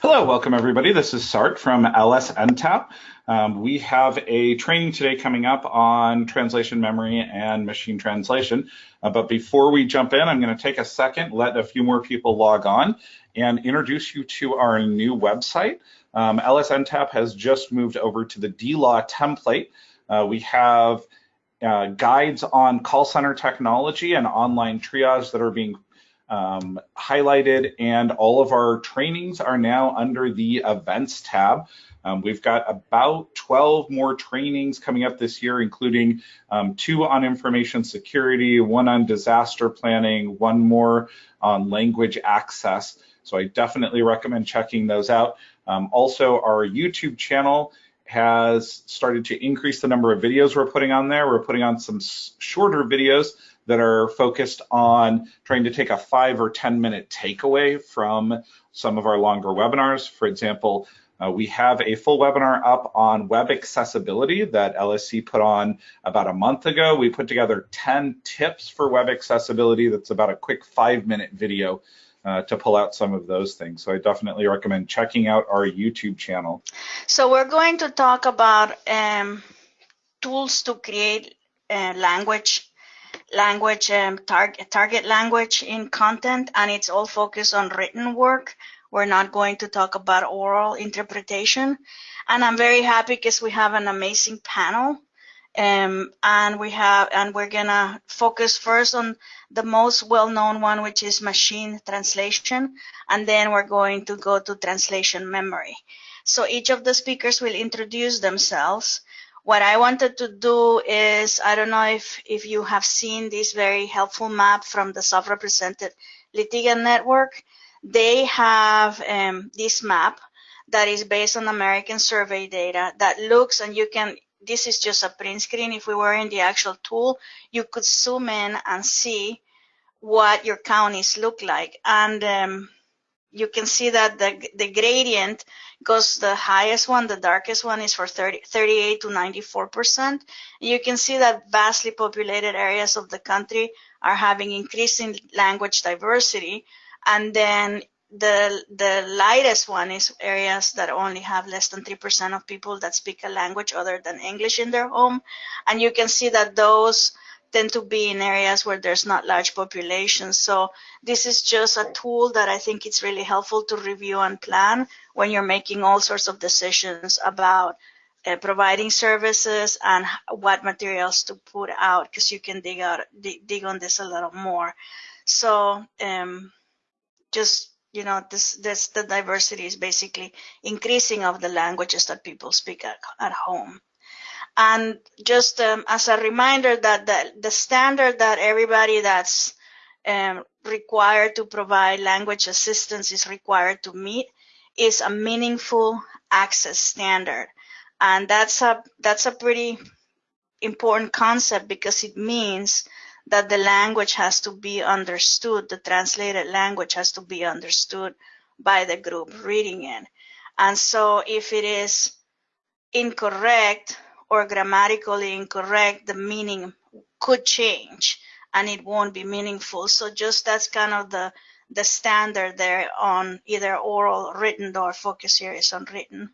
Hello, welcome everybody. This is Sart from LSNTAP. Um, we have a training today coming up on translation memory and machine translation. Uh, but before we jump in, I'm going to take a second, let a few more people log on and introduce you to our new website. Um, LSNTAP has just moved over to the DLaw template. Uh, we have uh, guides on call center technology and online triage that are being um, highlighted and all of our trainings are now under the events tab. Um, we've got about 12 more trainings coming up this year, including um, two on information security, one on disaster planning, one more on language access. So I definitely recommend checking those out. Um, also, our YouTube channel has started to increase the number of videos we're putting on there. We're putting on some shorter videos that are focused on trying to take a five or 10 minute takeaway from some of our longer webinars. For example, uh, we have a full webinar up on web accessibility that LSC put on about a month ago. We put together 10 tips for web accessibility. That's about a quick five minute video uh, to pull out some of those things. So I definitely recommend checking out our YouTube channel. So we're going to talk about um, tools to create uh, language language um, target target language in content and it's all focused on written work. We're not going to talk about oral interpretation. And i'm very happy because we have an amazing panel um, and we have and we're gonna focus first on the most well-known one which is machine translation and then we're going to go to translation memory. So each of the speakers will introduce themselves what I wanted to do is, I don't know if, if you have seen this very helpful map from the self-represented litigant network. They have um, this map that is based on American survey data that looks and you can, this is just a print screen. If we were in the actual tool, you could zoom in and see what your counties look like. And um, you can see that the, the gradient goes the highest one, the darkest one is for 30, 38 to 94%. You can see that vastly populated areas of the country are having increasing language diversity. And then the, the lightest one is areas that only have less than 3% of people that speak a language other than English in their home. And you can see that those tend to be in areas where there's not large populations. So this is just a tool that I think it's really helpful to review and plan when you're making all sorts of decisions about uh, providing services and what materials to put out because you can dig out dig, dig, on this a little more. So um, just you know this this the diversity is basically increasing of the languages that people speak at, at home. And just um, as a reminder that the, the standard that everybody that's um, required to provide language assistance is required to meet is a meaningful access standard. And that's a, that's a pretty important concept because it means that the language has to be understood, the translated language has to be understood by the group reading it. And so if it is incorrect, or grammatically incorrect, the meaning could change and it won't be meaningful. So just that's kind of the the standard there on either oral, written, or focus areas on written.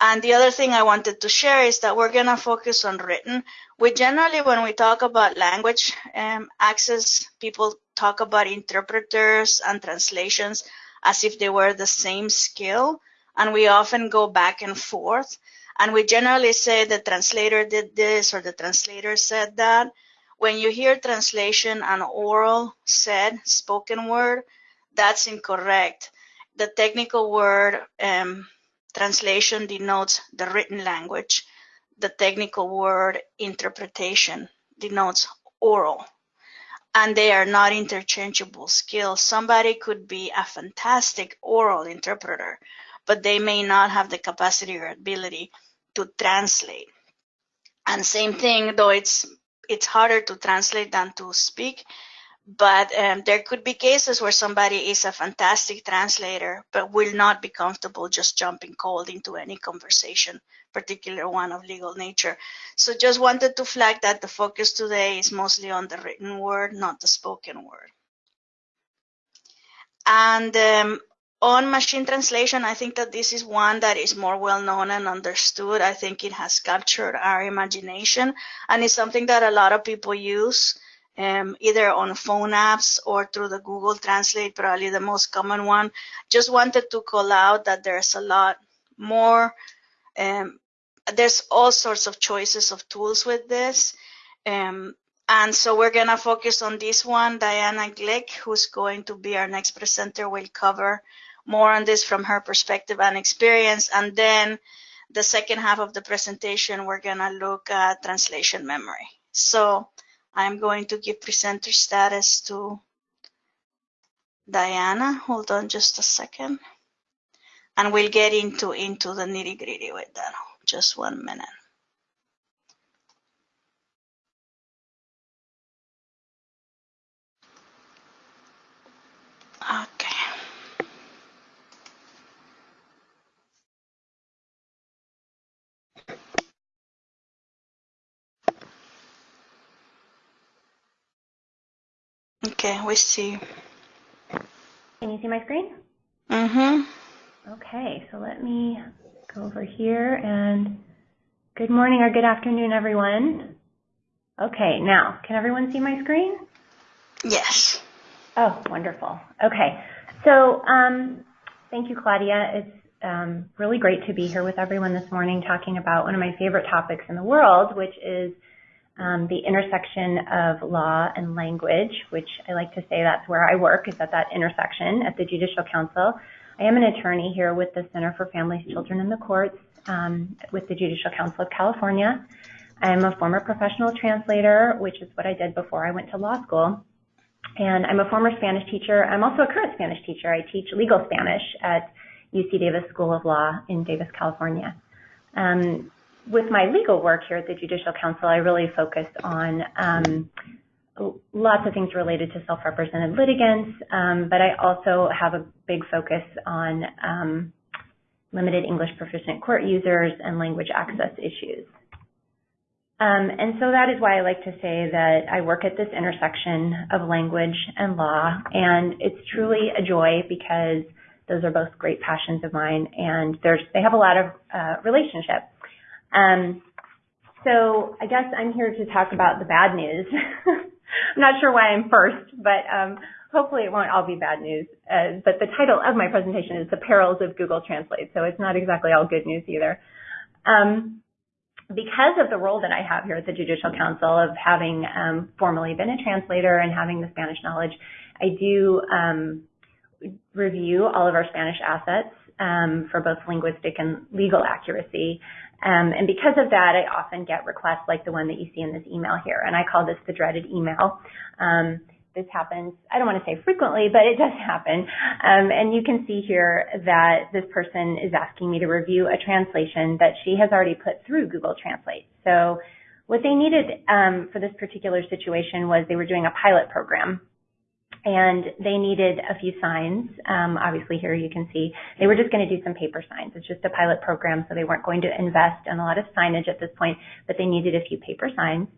And the other thing I wanted to share is that we're going to focus on written. We generally, when we talk about language um, access, people talk about interpreters and translations as if they were the same skill. And we often go back and forth. And we generally say the translator did this or the translator said that. When you hear translation and oral said, spoken word, that's incorrect. The technical word um, translation denotes the written language. The technical word interpretation denotes oral. And they are not interchangeable skills. Somebody could be a fantastic oral interpreter, but they may not have the capacity or ability to translate. And same thing, though it's it's harder to translate than to speak, but um, there could be cases where somebody is a fantastic translator but will not be comfortable just jumping cold into any conversation, particular one of legal nature. So just wanted to flag that the focus today is mostly on the written word, not the spoken word. And um, on machine translation, I think that this is one that is more well known and understood. I think it has captured our imagination and it's something that a lot of people use um, either on phone apps or through the Google Translate, probably the most common one. Just wanted to call out that there's a lot more. Um, there's all sorts of choices of tools with this. Um, and so we're going to focus on this one. Diana Glick, who's going to be our next presenter, will cover more on this from her perspective and experience. And then the second half of the presentation, we're going to look at translation memory. So I'm going to give presenter status to Diana. Hold on just a second. And we'll get into, into the nitty gritty with that. Just one minute. Ah, Okay. We see. Can you see my screen? Mm-hmm. Okay, so let me go over here and good morning or good afternoon, everyone. Okay, now, can everyone see my screen? Yes. Oh, wonderful. Okay, so um, thank you, Claudia. It's um, really great to be here with everyone this morning talking about one of my favorite topics in the world, which is um, the intersection of law and language, which I like to say that's where I work, is at that intersection at the Judicial Council. I am an attorney here with the Center for Families, Children, and the Courts um, with the Judicial Council of California. I'm a former professional translator, which is what I did before I went to law school. And I'm a former Spanish teacher. I'm also a current Spanish teacher. I teach legal Spanish at UC Davis School of Law in Davis, California. Um, with my legal work here at the Judicial Council, I really focus on um, lots of things related to self-represented litigants, um, but I also have a big focus on um, limited English proficient court users and language access issues. Um, and so that is why I like to say that I work at this intersection of language and law, and it's truly a joy because those are both great passions of mine, and there's they have a lot of uh, relationship. Um, so I guess I'm here to talk about the bad news. I'm not sure why I'm first, but um, hopefully it won't all be bad news. Uh, but the title of my presentation is The Perils of Google Translate, so it's not exactly all good news either. Um, because of the role that I have here at the Judicial Council of having um, formerly been a translator and having the Spanish knowledge, I do um, review all of our Spanish assets um, for both linguistic and legal accuracy. Um, and because of that, I often get requests like the one that you see in this email here, and I call this the dreaded email. Um, this happens, I don't want to say frequently, but it does happen. Um, and you can see here that this person is asking me to review a translation that she has already put through Google Translate. So what they needed um, for this particular situation was they were doing a pilot program and they needed a few signs. Um, obviously, here you can see they were just going to do some paper signs. It's just a pilot program, so they weren't going to invest in a lot of signage at this point, but they needed a few paper signs.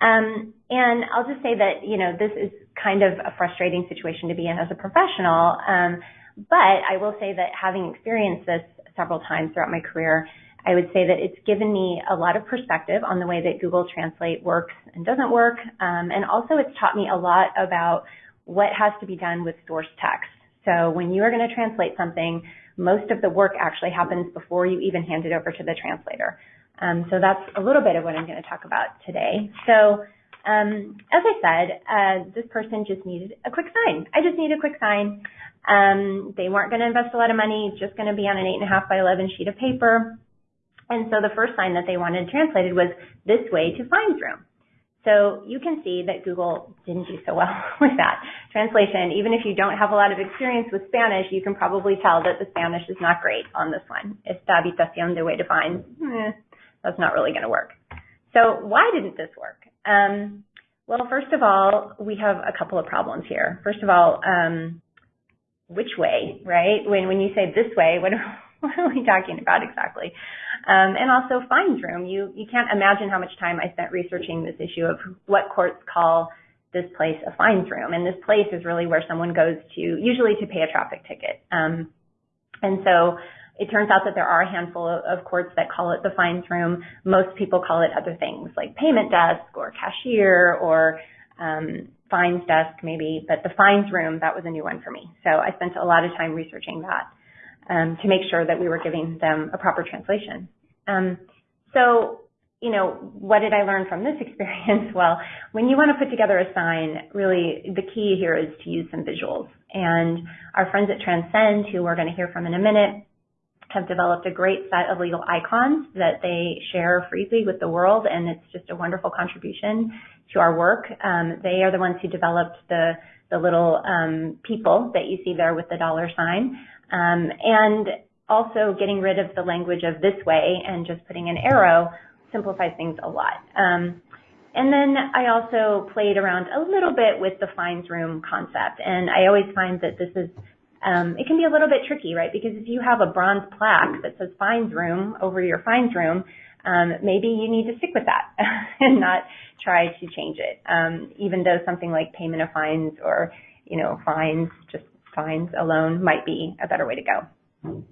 Um, and I'll just say that you know this is kind of a frustrating situation to be in as a professional. Um, but I will say that having experienced this several times throughout my career, I would say that it's given me a lot of perspective on the way that Google Translate works and doesn't work. Um, and also it's taught me a lot about what has to be done with source text. So when you are going to translate something, most of the work actually happens before you even hand it over to the translator. Um, so that's a little bit of what I'm going to talk about today. So um, as I said, uh, this person just needed a quick sign. I just need a quick sign. Um, they weren't going to invest a lot of money, It's just going to be on an 8.5 by 11 sheet of paper. And so the first sign that they wanted translated was this way to Fines Room. So you can see that Google didn't do so well with that translation. Even if you don't have a lot of experience with Spanish, you can probably tell that the Spanish is not great on this one. Esta habitación de way to find, eh, that's not really going to work. So why didn't this work? Um, well, first of all, we have a couple of problems here. First of all, um, which way, right? When when you say this way, what are, what are we talking about exactly? Um, and also fines room. You you can't imagine how much time I spent researching this issue of what courts call this place a fines room. And this place is really where someone goes to, usually to pay a traffic ticket. Um, And so it turns out that there are a handful of courts that call it the fines room. Most people call it other things like payment desk or cashier or um, fines desk maybe, but the fines room, that was a new one for me. So I spent a lot of time researching that um, to make sure that we were giving them a proper translation. Um, so, you know, what did I learn from this experience? Well, when you want to put together a sign, really the key here is to use some visuals. And our friends at Transcend, who we're going to hear from in a minute, have developed a great set of legal icons that they share freely with the world, and it's just a wonderful contribution to our work. Um, they are the ones who developed the the little um, people that you see there with the dollar sign, um, and also getting rid of the language of this way and just putting an arrow simplifies things a lot. Um, and then I also played around a little bit with the fines room concept, and I always find that this is um, it can be a little bit tricky, right? Because if you have a bronze plaque that says fines room over your fines room, um, maybe you need to stick with that and not try to change it. Um, even though something like payment of fines or, you know, fines, just fines alone might be a better way to go.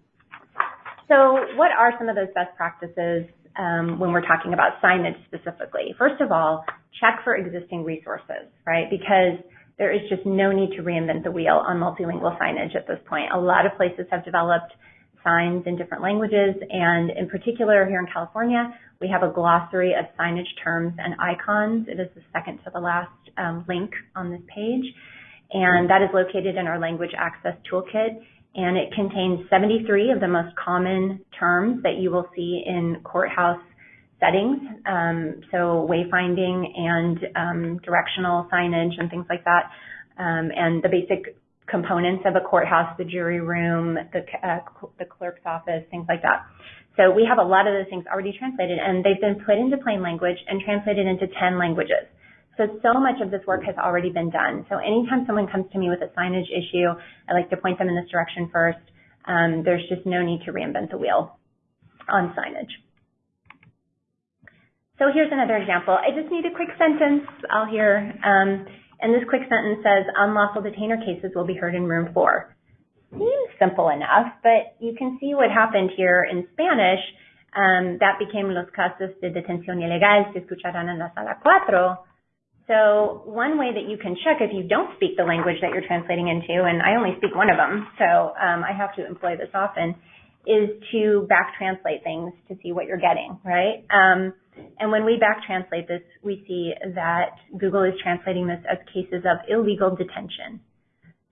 So what are some of those best practices um, when we're talking about signage specifically? First of all, check for existing resources, right? Because there is just no need to reinvent the wheel on multilingual signage at this point. A lot of places have developed signs in different languages, and in particular here in California, we have a glossary of signage terms and icons. It is the second to the last um, link on this page, and that is located in our language access toolkit, and it contains 73 of the most common terms that you will see in courthouse settings, um, so wayfinding and um, directional signage and things like that, um, and the basic components of a courthouse, the jury room, the, uh, the clerk's office, things like that. So we have a lot of those things already translated, and they've been put into plain language and translated into 10 languages. So, so much of this work has already been done. So anytime someone comes to me with a signage issue, I like to point them in this direction first. Um, there's just no need to reinvent the wheel on signage. So here's another example. I just need a quick sentence. I'll hear, um, and this quick sentence says, unlawful detainer cases will be heard in room four. Seems simple enough, but you can see what happened here in Spanish. Um, that became los casos de detención ilegal se escucharán en la sala cuatro. So one way that you can check if you don't speak the language that you're translating into, and I only speak one of them, so um, I have to employ this often, is to back translate things to see what you're getting, right? Um, and when we back translate this, we see that Google is translating this as cases of illegal detention.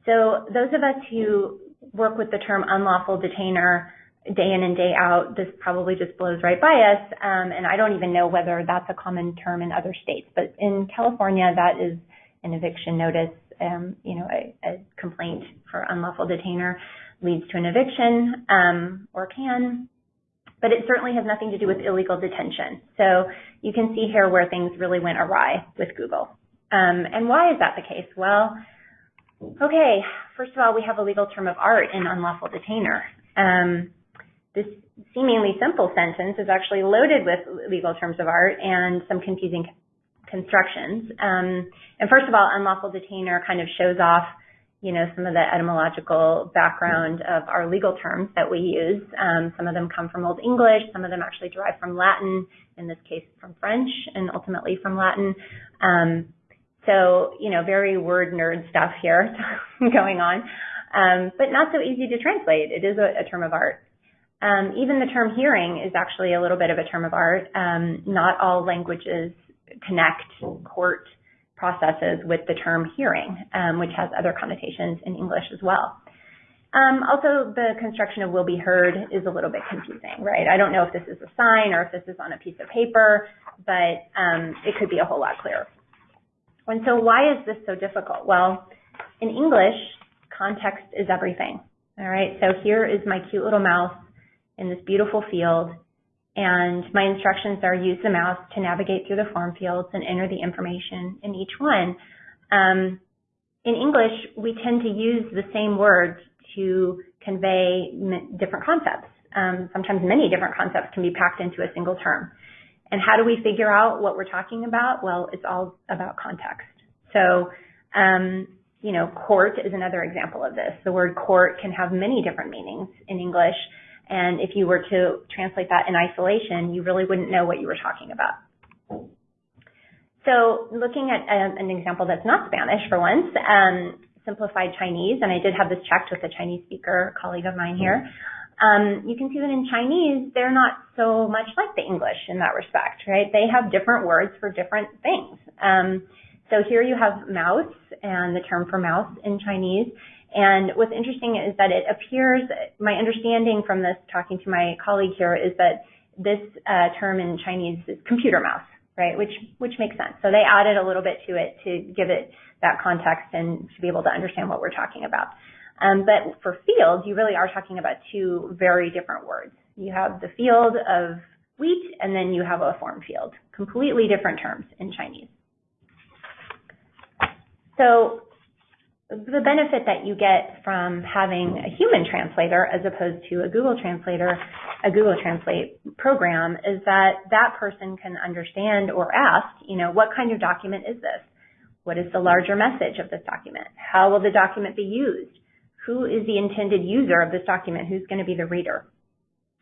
So those of us who work with the term unlawful detainer day in and day out, this probably just blows right by us. Um, and I don't even know whether that's a common term in other states. But in California, that is an eviction notice. Um, you know, a, a, complaint for unlawful detainer leads to an eviction um, or can but it certainly has nothing to do with illegal detention. So you can see here where things really went awry with Google. Um, and why is that the case? Well, okay, first of all, we have a legal term of art in unlawful detainer. Um, this seemingly simple sentence is actually loaded with legal terms of art and some confusing constructions. Um, and first of all, unlawful detainer kind of shows off you know, some of the etymological background of our legal terms that we use. Um, some of them come from Old English, some of them actually derive from Latin, in this case from French, and ultimately from Latin. Um, so, you know, very word nerd stuff here going on, um, but not so easy to translate. It is a, a term of art. Um, even the term hearing is actually a little bit of a term of art. Um, not all languages connect court processes with the term hearing, um, which has other connotations in English as well. Um, also, the construction of will be heard is a little bit confusing, right? I don't know if this is a sign or if this is on a piece of paper, but um, it could be a whole lot clearer. And so why is this so difficult? Well, in English, context is everything, all right? So here is my cute little mouse in this beautiful field and my instructions are use the mouse to navigate through the form fields and enter the information in each one. Um, in English, we tend to use the same words to convey different concepts. Um, sometimes many different concepts can be packed into a single term. And how do we figure out what we're talking about? Well, it's all about context. So, um, you know, court is another example of this. The word court can have many different meanings in English. And if you were to translate that in isolation, you really wouldn't know what you were talking about. So looking at um, an example that's not Spanish for once, um, simplified Chinese, and I did have this checked with a Chinese speaker colleague of mine here. Um, you can see that in Chinese, they're not so much like the English in that respect, right? They have different words for different things. Um, so here you have mouse and the term for mouse in Chinese. And what's interesting is that it appears, my understanding from this talking to my colleague here is that this uh, term in Chinese is computer mouse, right? Which, which makes sense. So they added a little bit to it to give it that context and to be able to understand what we're talking about. Um, but for field, you really are talking about two very different words. You have the field of wheat and then you have a form field. Completely different terms in Chinese. So the benefit that you get from having a human translator as opposed to a Google translator, a Google Translate program is that that person can understand or ask, you know, what kind of document is this? What is the larger message of this document? How will the document be used? Who is the intended user of this document? Who's going to be the reader?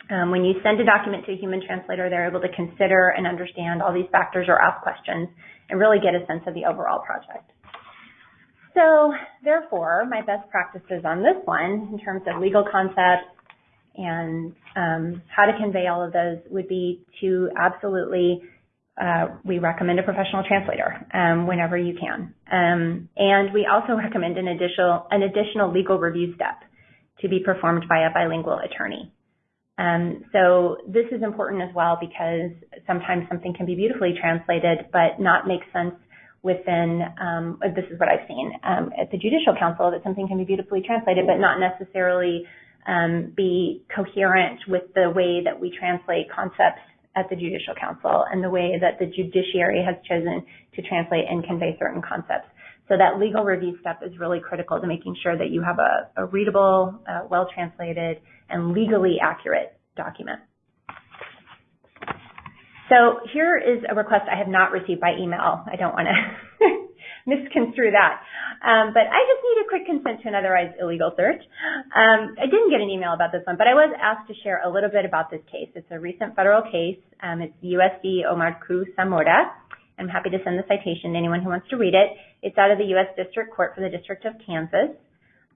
Um, when you send a document to a human translator, they're able to consider and understand all these factors or ask questions and really get a sense of the overall project. So therefore, my best practices on this one in terms of legal concepts and um, how to convey all of those would be to absolutely uh, we recommend a professional translator um, whenever you can. Um, and we also recommend an additional, an additional legal review step to be performed by a bilingual attorney. Um, so this is important as well because sometimes something can be beautifully translated but not make sense within, um, this is what I've seen um, at the Judicial Council, that something can be beautifully translated but not necessarily um, be coherent with the way that we translate concepts at the Judicial Council and the way that the judiciary has chosen to translate and convey certain concepts. So that legal review step is really critical to making sure that you have a, a readable, uh, well-translated, and legally accurate document. So here is a request I have not received by email. I don't want to misconstrue that. Um, but I just need a quick consent to an otherwise illegal search. Um, I didn't get an email about this one, but I was asked to share a little bit about this case. It's a recent federal case. Um, it's USD Omar Cruz Zamora. I'm happy to send the citation to anyone who wants to read it. It's out of the U.S. District Court for the District of Kansas.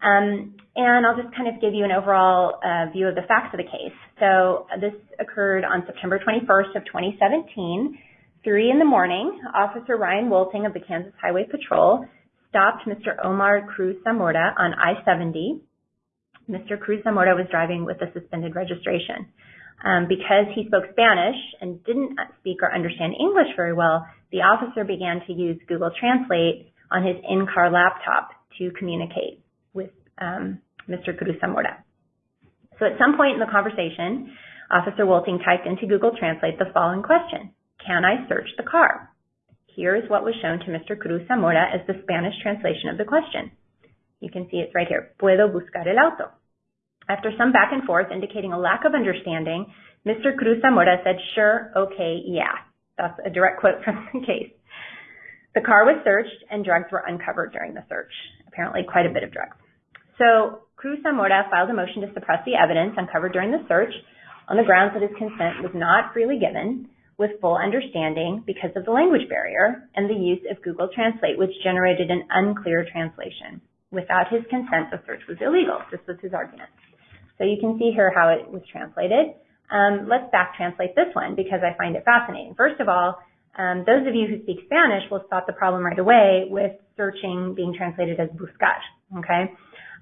Um, and I'll just kind of give you an overall uh, view of the facts of the case. So this occurred on September 21st of 2017. Three in the morning, Officer Ryan Wolting of the Kansas Highway Patrol stopped Mr. Omar Cruz Zamora on I-70. Mr. Cruz Zamora was driving with a suspended registration. Um, because he spoke Spanish and didn't speak or understand English very well, the officer began to use Google Translate on his in-car laptop to communicate um, Mr. Cruz Zamora. So at some point in the conversation, Officer Wolting typed into Google Translate the following question. Can I search the car? Here is what was shown to Mr. Cruz Zamora as the Spanish translation of the question. You can see it's right here. Puedo buscar el auto. After some back and forth indicating a lack of understanding, Mr. Cruz Zamora said, sure, okay, yeah. That's a direct quote from the case. The car was searched and drugs were uncovered during the search. Apparently quite a bit of drugs. So Cruz Zamora filed a motion to suppress the evidence uncovered during the search on the grounds that his consent was not freely given with full understanding because of the language barrier and the use of Google Translate, which generated an unclear translation. Without his consent, the search was illegal. This was his argument. So you can see here how it was translated. Um, let's back translate this one because I find it fascinating. First of all, um, those of you who speak Spanish will spot the problem right away with searching being translated as buscar. Okay,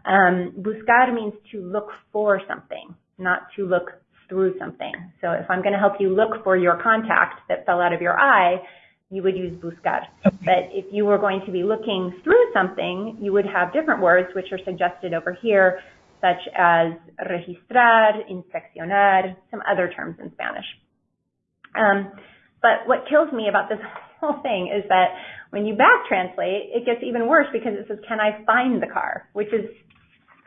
um, buscar means to look for something, not to look through something. So if I'm going to help you look for your contact that fell out of your eye, you would use buscar. Okay. But if you were going to be looking through something, you would have different words which are suggested over here, such as registrar, inspeccionar, some other terms in Spanish. Um, but what kills me about this whole thing is that when you back translate, it gets even worse because it says, can I find the car? Which is,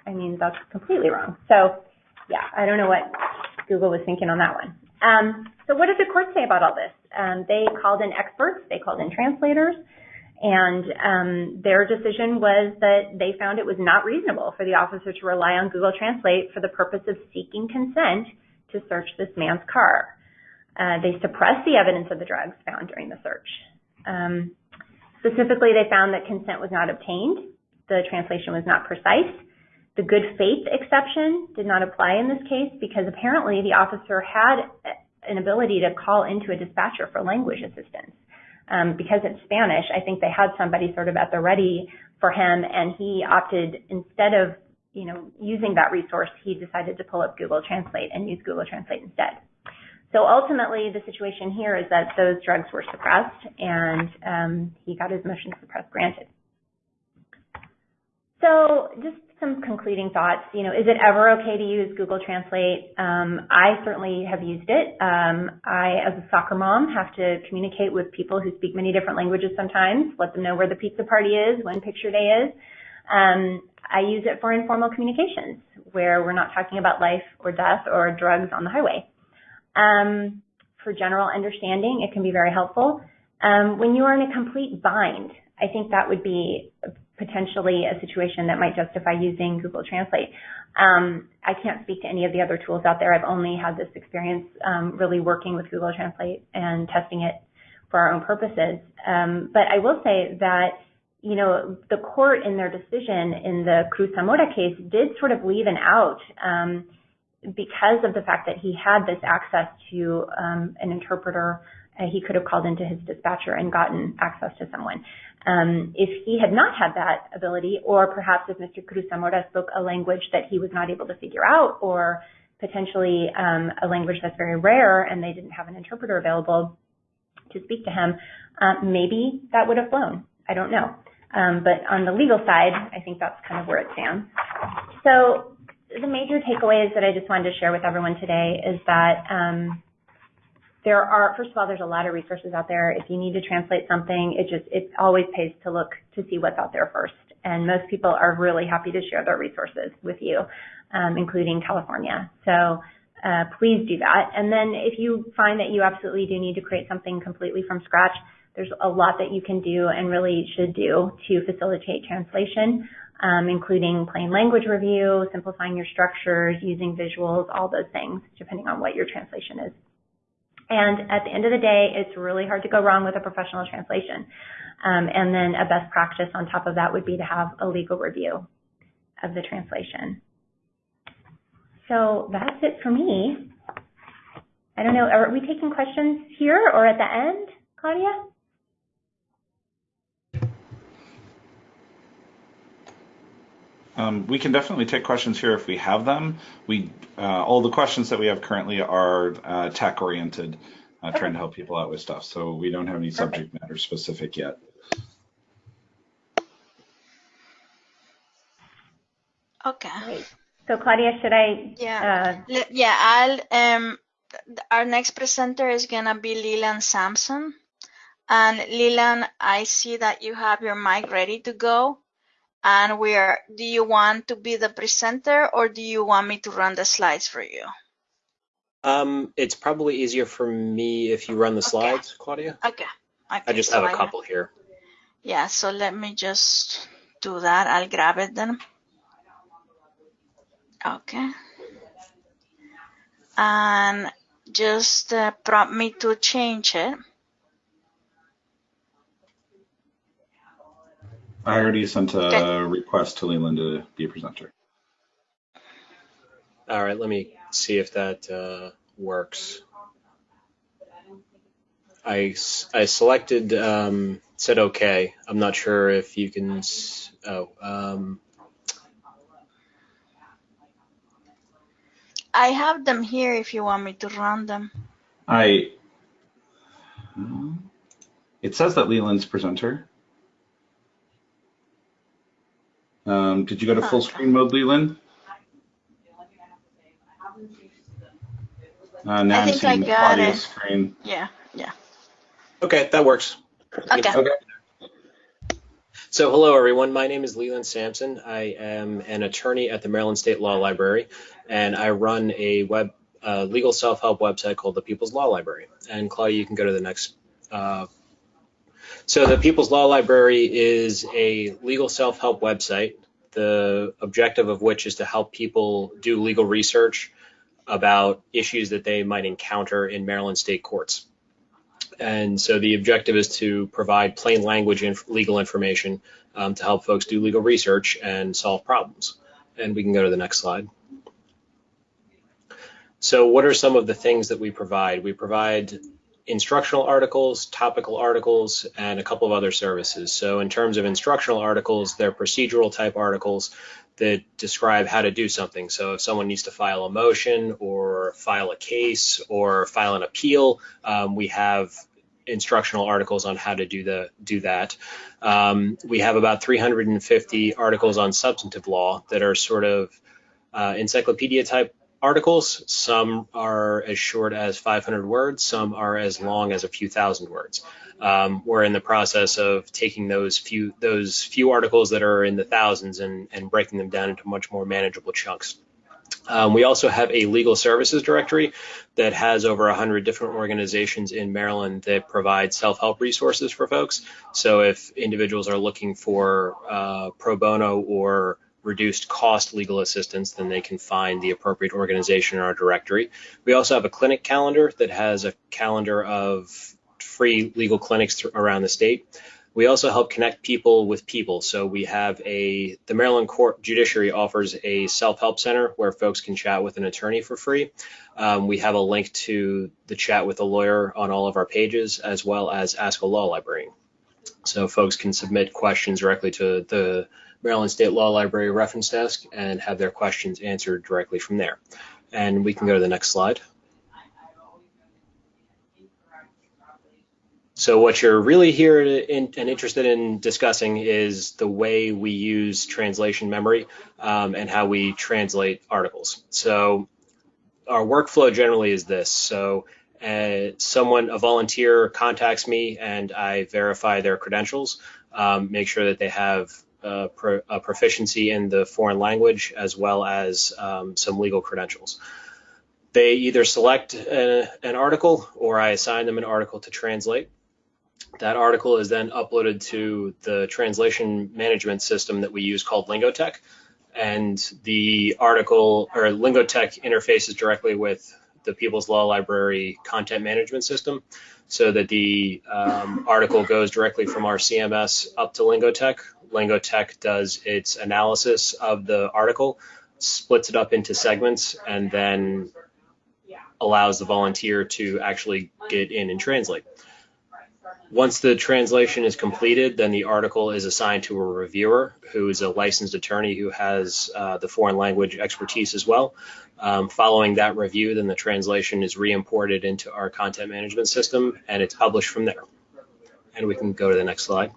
I mean, that's completely wrong. So yeah, I don't know what Google was thinking on that one. Um, so what did the court say about all this? Um, they called in experts, they called in translators, And um, their decision was that they found it was not reasonable for the officer to rely on Google Translate for the purpose of seeking consent to search this man's car. Uh, they suppressed the evidence of the drugs found during the search. Um, specifically, they found that consent was not obtained, the translation was not precise, the good faith exception did not apply in this case because apparently the officer had an ability to call into a dispatcher for language assistance. Um, because it's Spanish, I think they had somebody sort of at the ready for him, and he opted instead of you know using that resource, he decided to pull up Google Translate and use Google Translate instead. So ultimately, the situation here is that those drugs were suppressed, and um, he got his motion to suppress granted. So just some concluding thoughts. You know, is it ever okay to use Google Translate? Um, I certainly have used it. Um, I, as a soccer mom, have to communicate with people who speak many different languages sometimes, let them know where the pizza party is, when picture day is. Um, I use it for informal communications where we're not talking about life or death or drugs on the highway. Um, for general understanding, it can be very helpful. Um, when you are in a complete bind, I think that would be potentially a situation that might justify using Google Translate. Um, I can't speak to any of the other tools out there. I've only had this experience um, really working with Google Translate and testing it for our own purposes. Um, but I will say that you know, the court in their decision in the Cruz Zamora case did sort of leave an out um, because of the fact that he had this access to um, an interpreter. Uh, he could have called into his dispatcher and gotten access to someone. Um, if he had not had that ability, or perhaps if Mr. Cruz Zamora spoke a language that he was not able to figure out, or potentially um, a language that's very rare and they didn't have an interpreter available to speak to him, uh, maybe that would have flown. I don't know. Um, but on the legal side, I think that's kind of where it stands. So the major takeaways that I just wanted to share with everyone today is that um, there are, first of all, there's a lot of resources out there. If you need to translate something, it just, it always pays to look to see what's out there first. And most people are really happy to share their resources with you, um, including California. So uh, please do that. And then if you find that you absolutely do need to create something completely from scratch, there's a lot that you can do and really should do to facilitate translation, um, including plain language review, simplifying your structures, using visuals, all those things, depending on what your translation is. And at the end of the day, it's really hard to go wrong with a professional translation. Um, and then a best practice on top of that would be to have a legal review of the translation. So that's it for me. I don't know, are we taking questions here or at the end, Claudia? Um, we can definitely take questions here if we have them. We uh, all the questions that we have currently are uh, tech oriented, uh, okay. trying to help people out with stuff. So we don't have any subject matter specific yet. Okay. Great. So Claudia, should I? Yeah. Uh, yeah. I'll. Um. Our next presenter is gonna be Leland Sampson, and Leland, I see that you have your mic ready to go and where do you want to be the presenter or do you want me to run the slides for you? Um, it's probably easier for me if you run the slides, okay. Claudia. Okay. okay. I just so have a couple I, here. Yeah, so let me just do that. I'll grab it then. Okay. And just uh, prompt me to change it. I already sent a okay. request to Leland to be a presenter. All right, let me see if that uh, works. I, I selected, um, said okay. I'm not sure if you can, oh, um, I have them here if you want me to run them. I, it says that Leland's presenter. Um, did you go to full screen mode, Leland? Uh, now I am seeing Claudia's screen. Yeah, yeah. Okay, that works. Okay. okay. So hello everyone, my name is Leland Sampson. I am an attorney at the Maryland State Law Library and I run a web uh, legal self-help website called the People's Law Library. And Claudia, you can go to the next uh, So the People's Law Library is a legal self-help website, the objective of which is to help people do legal research about issues that they might encounter in Maryland state courts. And so the objective is to provide plain language inf legal information um, to help folks do legal research and solve problems. And we can go to the next slide. So what are some of the things that we provide? We provide instructional articles, topical articles, and a couple of other services. So in terms of instructional articles, they're procedural type articles that describe how to do something. So if someone needs to file a motion or file a case or file an appeal, um, we have instructional articles on how to do the do that. Um, we have about 350 articles on substantive law that are sort of uh, encyclopedia type articles. Some are as short as 500 words, some are as long as a few thousand words. Um, we're in the process of taking those few those few articles that are in the thousands and, and breaking them down into much more manageable chunks. Um, we also have a legal services directory that has over 100 different organizations in Maryland that provide self-help resources for folks. So if individuals are looking for uh, pro bono or reduced cost legal assistance, then they can find the appropriate organization in our directory. We also have a clinic calendar that has a calendar of free legal clinics around the state. We also help connect people with people. So we have a, the Maryland Court Judiciary offers a self-help center where folks can chat with an attorney for free. Um, we have a link to the chat with a lawyer on all of our pages, as well as Ask a Law Librarian. So folks can submit questions directly to the Maryland State Law Library reference desk and have their questions answered directly from there. And we can go to the next slide. So what you're really here in, and interested in discussing is the way we use translation memory um, and how we translate articles. So our workflow generally is this. So uh, someone, a volunteer contacts me and I verify their credentials, um, make sure that they have a, pro, a, proficiency in the foreign language as well as um, some legal credentials. They either select a, an article or I assign them an article to translate. That article is then uploaded to the translation management system that we use called Lingotek. And the article or Lingotek interfaces directly with the People's Law Library content management system so that the um, article goes directly from our CMS up to Lingotek. Lingotek does its analysis of the article, splits it up into segments, and then allows the volunteer to actually get in and translate. Once the translation is completed, then the article is assigned to a reviewer who is a licensed attorney who has uh, the foreign language expertise as well. Um, following that review, then the translation is re-imported into our content management system and it's published from there. And we can go to the next slide.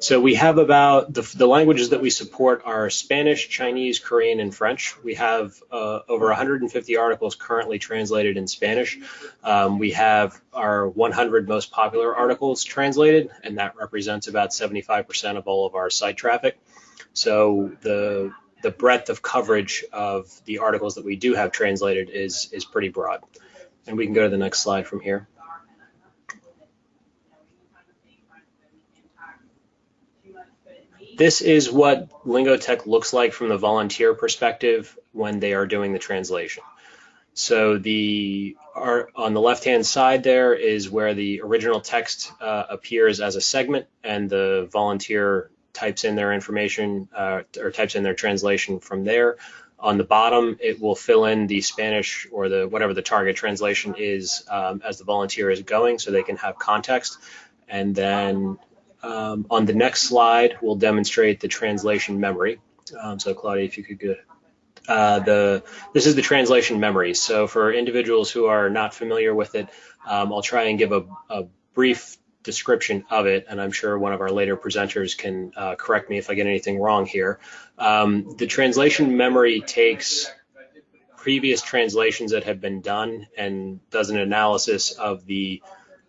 So we have about the, the, languages that we support are Spanish, Chinese, Korean, and French. We have uh, over 150 articles currently translated in Spanish. Um, we have our 100 most popular articles translated, and that represents about 75% of all of our site traffic. So the the breadth of coverage of the articles that we do have translated is is pretty broad. And we can go to the next slide from here. This is what Lingotek looks like from the volunteer perspective when they are doing the translation. So the on the left-hand side there is where the original text uh, appears as a segment, and the volunteer types in their information uh, or types in their translation from there. On the bottom, it will fill in the Spanish or the whatever the target translation is um, as the volunteer is going, so they can have context. And then um, on the next slide, we'll demonstrate the translation memory. Um, so Claudia, if you could go. Uh, the this is the translation memory. So for individuals who are not familiar with it, um, I'll try and give a, a, brief description of it, and I'm sure one of our later presenters can uh, correct me if I get anything wrong here. Um, the translation memory takes previous translations that have been done and does an analysis of the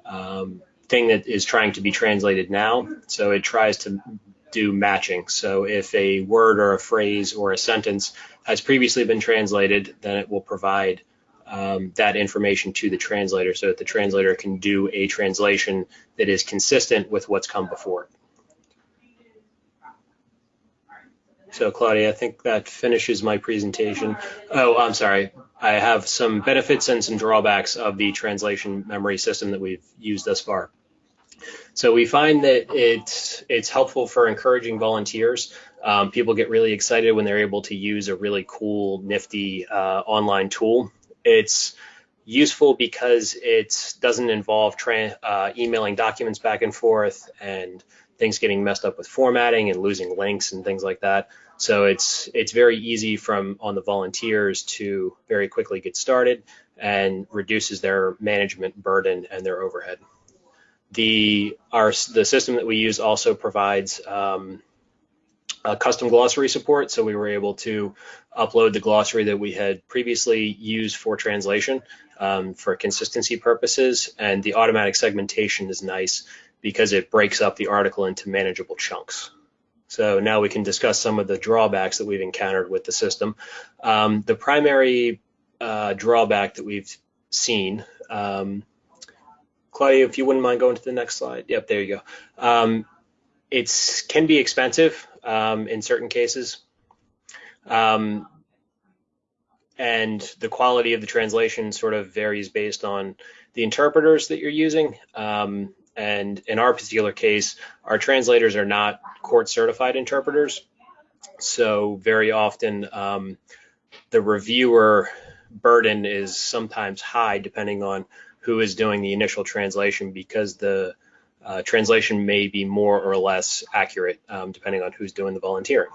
um, thing that is trying to be translated now. So it tries to do matching. So if a word or a phrase or a sentence has previously been translated, then it will provide um, that information to the translator so that the translator can do a translation that is consistent with what's come before. So Claudia, I think that finishes my presentation. Oh, I'm sorry. I have some benefits and some drawbacks of the translation memory system that we've used thus far. So we find that it's it's helpful for encouraging volunteers. Um, people get really excited when they're able to use a really cool, nifty uh, online tool. It's useful because it doesn't involve uh, emailing documents back and forth and things getting messed up with formatting and losing links and things like that. So it's it's very easy from on the volunteers to very quickly get started and reduces their management burden and their overhead. The our the system that we use also provides um, a custom glossary support, so we were able to upload the glossary that we had previously used for translation um, for consistency purposes, and the automatic segmentation is nice because it breaks up the article into manageable chunks. So now we can discuss some of the drawbacks that we've encountered with the system. Um, the primary uh, drawback that we've seen, um, Claudia, if you wouldn't mind going to the next slide. Yep, there you go. Um, it can be expensive um, in certain cases. Um, and the quality of the translation sort of varies based on the interpreters that you're using. Um, and in our particular case, our translators are not court certified interpreters. So very often um, the reviewer burden is sometimes high depending on who is doing the initial translation because the uh, translation may be more or less accurate um, depending on who's doing the volunteering.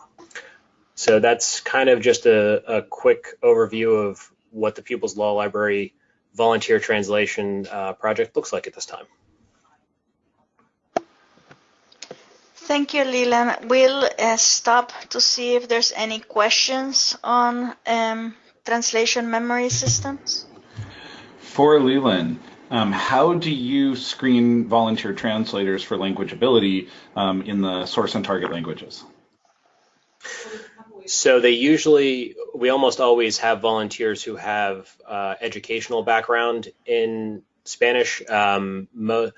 So that's kind of just a, a quick overview of what the People's Law Library volunteer translation uh, project looks like at this time. Thank you, Leland. We'll uh, stop to see if there's any questions on um, translation memory systems. For Leland, um, how do you screen volunteer translators for language ability um, in the source and target languages? So they usually, we almost always have volunteers who have uh, educational background in Spanish. Um, mo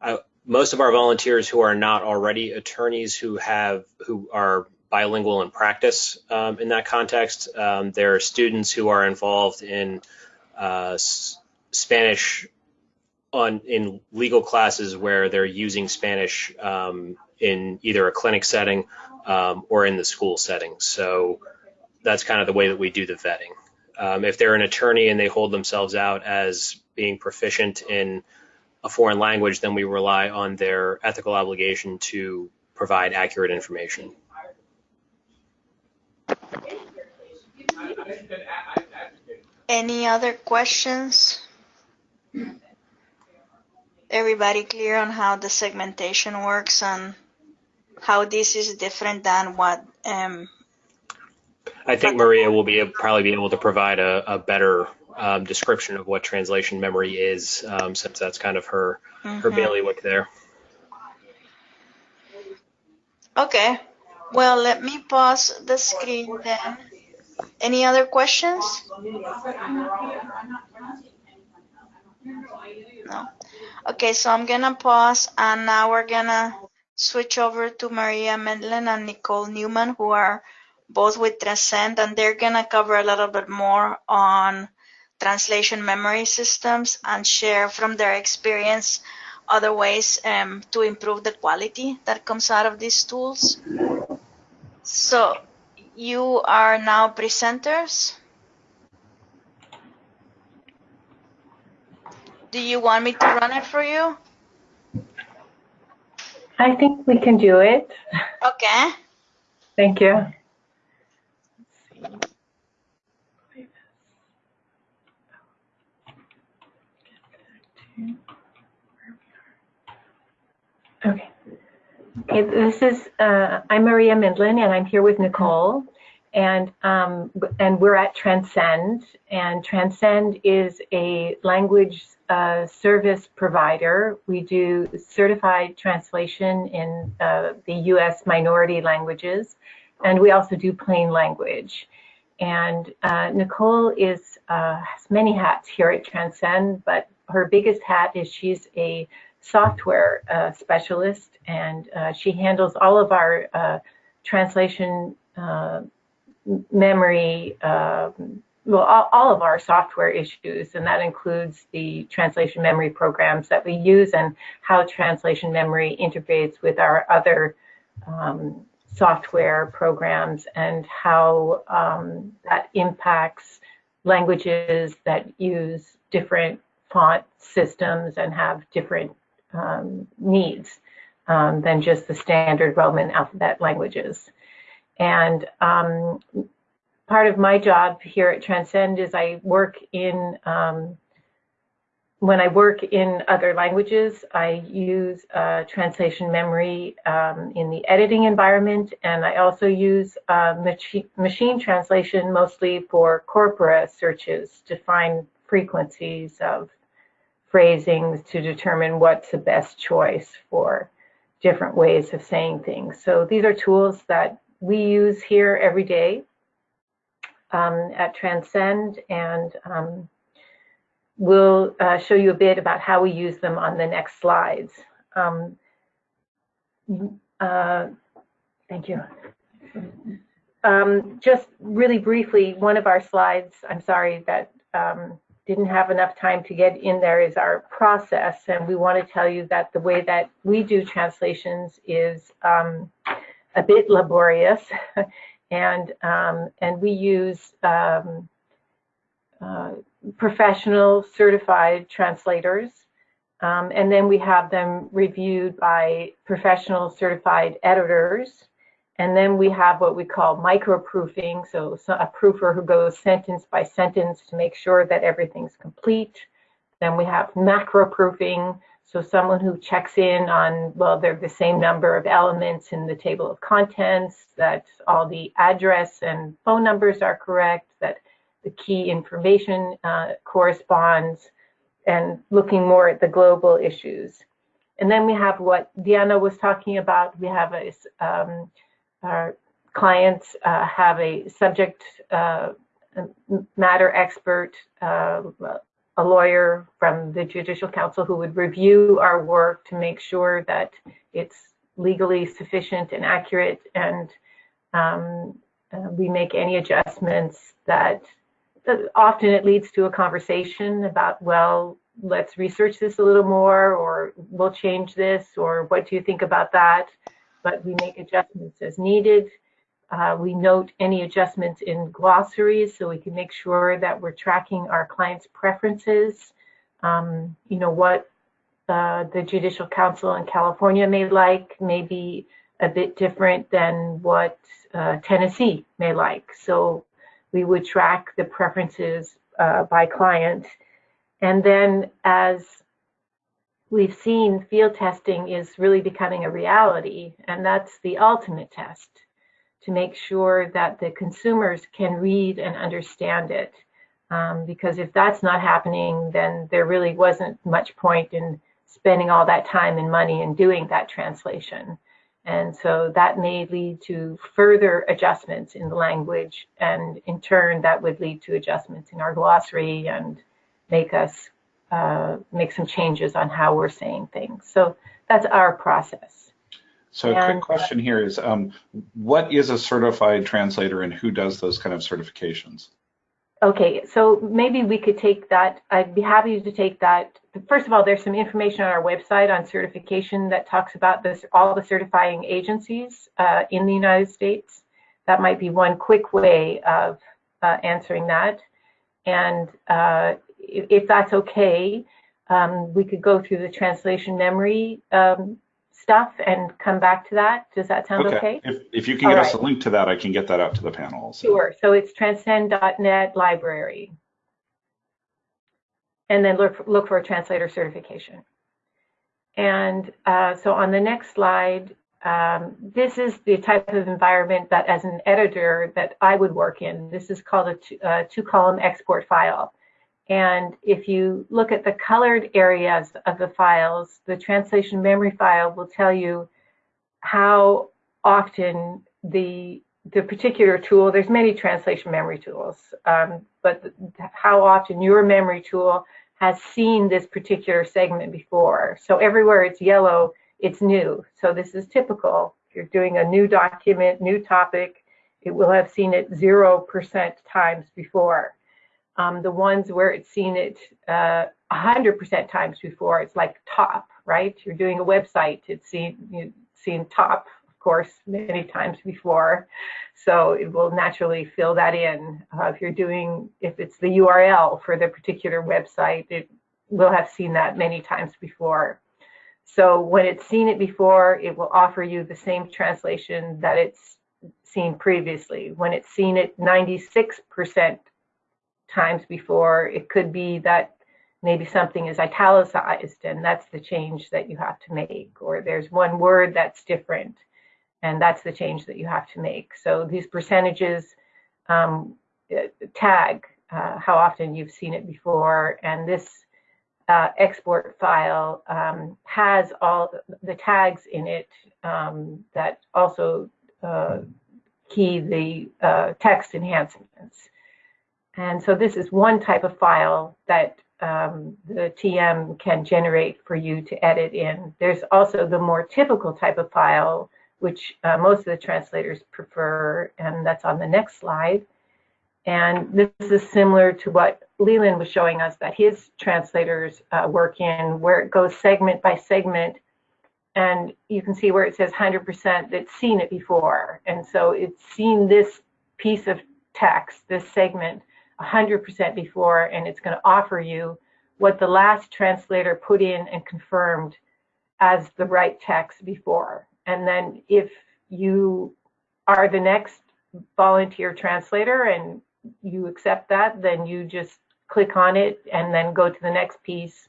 I, most of our volunteers who are not already attorneys who have who are bilingual in practice um, in that context. Um, there are students who are involved in uh, Spanish on in legal classes where they're using Spanish um, in either a clinic setting um, or in the school setting. So that's kind of the way that we do the vetting. Um, if they're an attorney and they hold themselves out as being proficient in a foreign language, then we rely on their ethical obligation to provide accurate information. Any other questions? Everybody clear on how the segmentation works and how this is different than what um, I think Maria will be probably be able to provide a, a better um, description of what translation memory is, um, since that's kind of her mm-hmm. her bailiwick there. Okay. Well, let me pause the screen then. Any other questions? No. Okay, so I'm gonna pause and now we're gonna switch over to Maria Mindlin and Nicole Newman who are both with Transcend and they're gonna cover a little bit more on translation memory systems and share from their experience other ways um, to improve the quality that comes out of these tools. So you are now presenters. Do you want me to run it for you? I think we can do it. Okay. Thank you. Okay. Okay, this is, uh, I'm Maria Mindlin and I'm here with Nicole and, um, and we're at Transcend and Transcend is a language uh, service provider. We do certified translation in uh, the US minority languages and we also do plain language. and uh, Nicole is uh, has many hats here at Transcend, but her biggest hat is she's a software uh, specialist, and uh, she handles all of our uh, translation uh, memory, um, well, all, all, of our software issues, and that includes the translation memory programs that we use and how translation memory integrates with our other um, software programs and how um, that impacts languages that use different font systems and have different um, needs um, than just the standard Roman alphabet languages. And um, part of my job here at Transcend is I work in, um, when I work in other languages, I use uh, translation memory um, in the editing environment, and I also use uh, machi machine translation mostly for corpora searches to find frequencies of phrasings to determine what's the best choice for different ways of saying things. So these are tools that we use here every day um, at Transcend, and um, we'll uh, show you a bit about how we use them on the next slides. Um, uh, thank you. Um, just really briefly, one of our slides, I'm sorry that um, didn't have enough time to get in there is our process. And we want to tell you that the way that we do translations is um, a bit laborious. and, um, and we use um, uh, professional certified translators. Um, and then we have them reviewed by professional certified editors and then we have what we call micro-proofing, so a proofer who goes sentence by sentence to make sure that everything's complete. Then we have macro-proofing, so someone who checks in on, well, they're the same number of elements in the table of contents, that all the address and phone numbers are correct, that the key information uh, corresponds, and looking more at the global issues. And then we have what Diana was talking about. We have a um, our clients uh, have a subject uh, matter expert, uh, a lawyer from the Judicial Council who would review our work to make sure that it's legally sufficient and accurate and um, uh, we make any adjustments that often it leads to a conversation about, well, let's research this a little more or we'll change this or what do you think about that? But we make adjustments as needed. Uh, we note any adjustments in glossaries so we can make sure that we're tracking our clients' preferences. Um, you know, what uh, the Judicial Council in California may like may be a bit different than what uh, Tennessee may like. So we would track the preferences uh, by client. And then as we've seen field testing is really becoming a reality, and that's the ultimate test to make sure that the consumers can read and understand it. Um, because if that's not happening, then there really wasn't much point in spending all that time and money in doing that translation. And so that may lead to further adjustments in the language, and in turn, that would lead to adjustments in our glossary and make us uh, make some changes on how we're saying things. So that's our process. So a quick question here is, um, what is a certified translator and who does those kind of certifications? Okay, so maybe we could take that. I'd be happy to take that. First of all, there's some information on our website on certification that talks about this, all the certifying agencies uh, in the United States. That might be one quick way of uh, answering that. And uh, if that's okay, um, we could go through the translation memory um, stuff and come back to that. Does that sound okay? okay? If, if you can get All us a link to that, I can get that out to the panel. Also. Sure. So it's transcend.net library. And then look, look for a translator certification. And uh, so on the next slide, um, this is the type of environment that as an editor that I would work in. This is called a two, uh, two column export file. And if you look at the colored areas of the files, the translation memory file will tell you how often the the particular tool, there's many translation memory tools, um, but how often your memory tool has seen this particular segment before. So everywhere it's yellow, it's new. So this is typical. If you're doing a new document, new topic, it will have seen it 0% times before. Um, the ones where it's seen it 100% uh, times before, it's like top, right? You're doing a website, it's seen, you've seen top of course, many times before. So it will naturally fill that in. Uh, if you're doing, if it's the URL for the particular website, it will have seen that many times before. So when it's seen it before, it will offer you the same translation that it's seen previously. When it's seen it 96% times before, it could be that maybe something is italicized and that's the change that you have to make, or there's one word that's different and that's the change that you have to make. So these percentages um, tag uh, how often you've seen it before, and this uh, export file um, has all the tags in it um, that also uh, key the uh, text enhancements. And so this is one type of file that um, the TM can generate for you to edit in. There's also the more typical type of file which uh, most of the translators prefer, and that's on the next slide. And this is similar to what Leland was showing us that his translators uh, work in, where it goes segment by segment. And you can see where it says 100% that's seen it before. And so it's seen this piece of text, this segment, 100% before, and it's going to offer you what the last translator put in and confirmed as the right text before. And then if you are the next volunteer translator and you accept that, then you just click on it and then go to the next piece.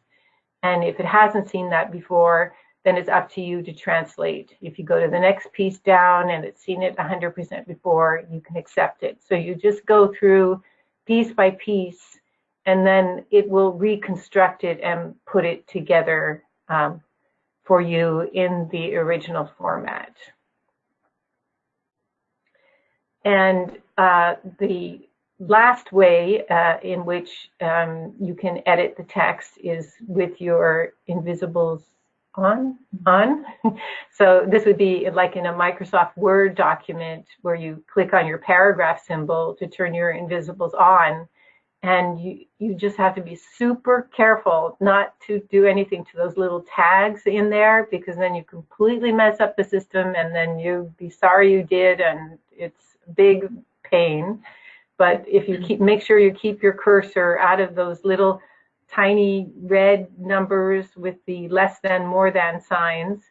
And if it hasn't seen that before, then it's up to you to translate. If you go to the next piece down and it's seen it 100% before, you can accept it. So you just go through piece by piece and then it will reconstruct it and put it together um, for you in the original format. And uh, the last way uh, in which um, you can edit the text is with your invisibles on. on. so this would be like in a Microsoft Word document where you click on your paragraph symbol to turn your invisibles on and you you just have to be super careful not to do anything to those little tags in there because then you completely mess up the system and then you be sorry you did and it's big pain but if you mm-hmm. keep make sure you keep your cursor out of those little tiny red numbers with the less than more than signs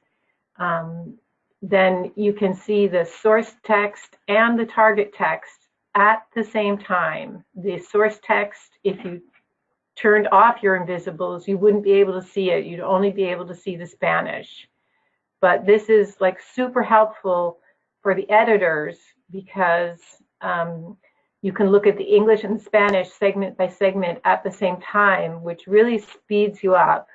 um, then you can see the source text and the target text at the same time. The source text, if you turned off your invisibles, you wouldn't be able to see it. You'd only be able to see the Spanish. But this is like super helpful for the editors because um, you can look at the English and Spanish segment by segment at the same time, which really speeds you up.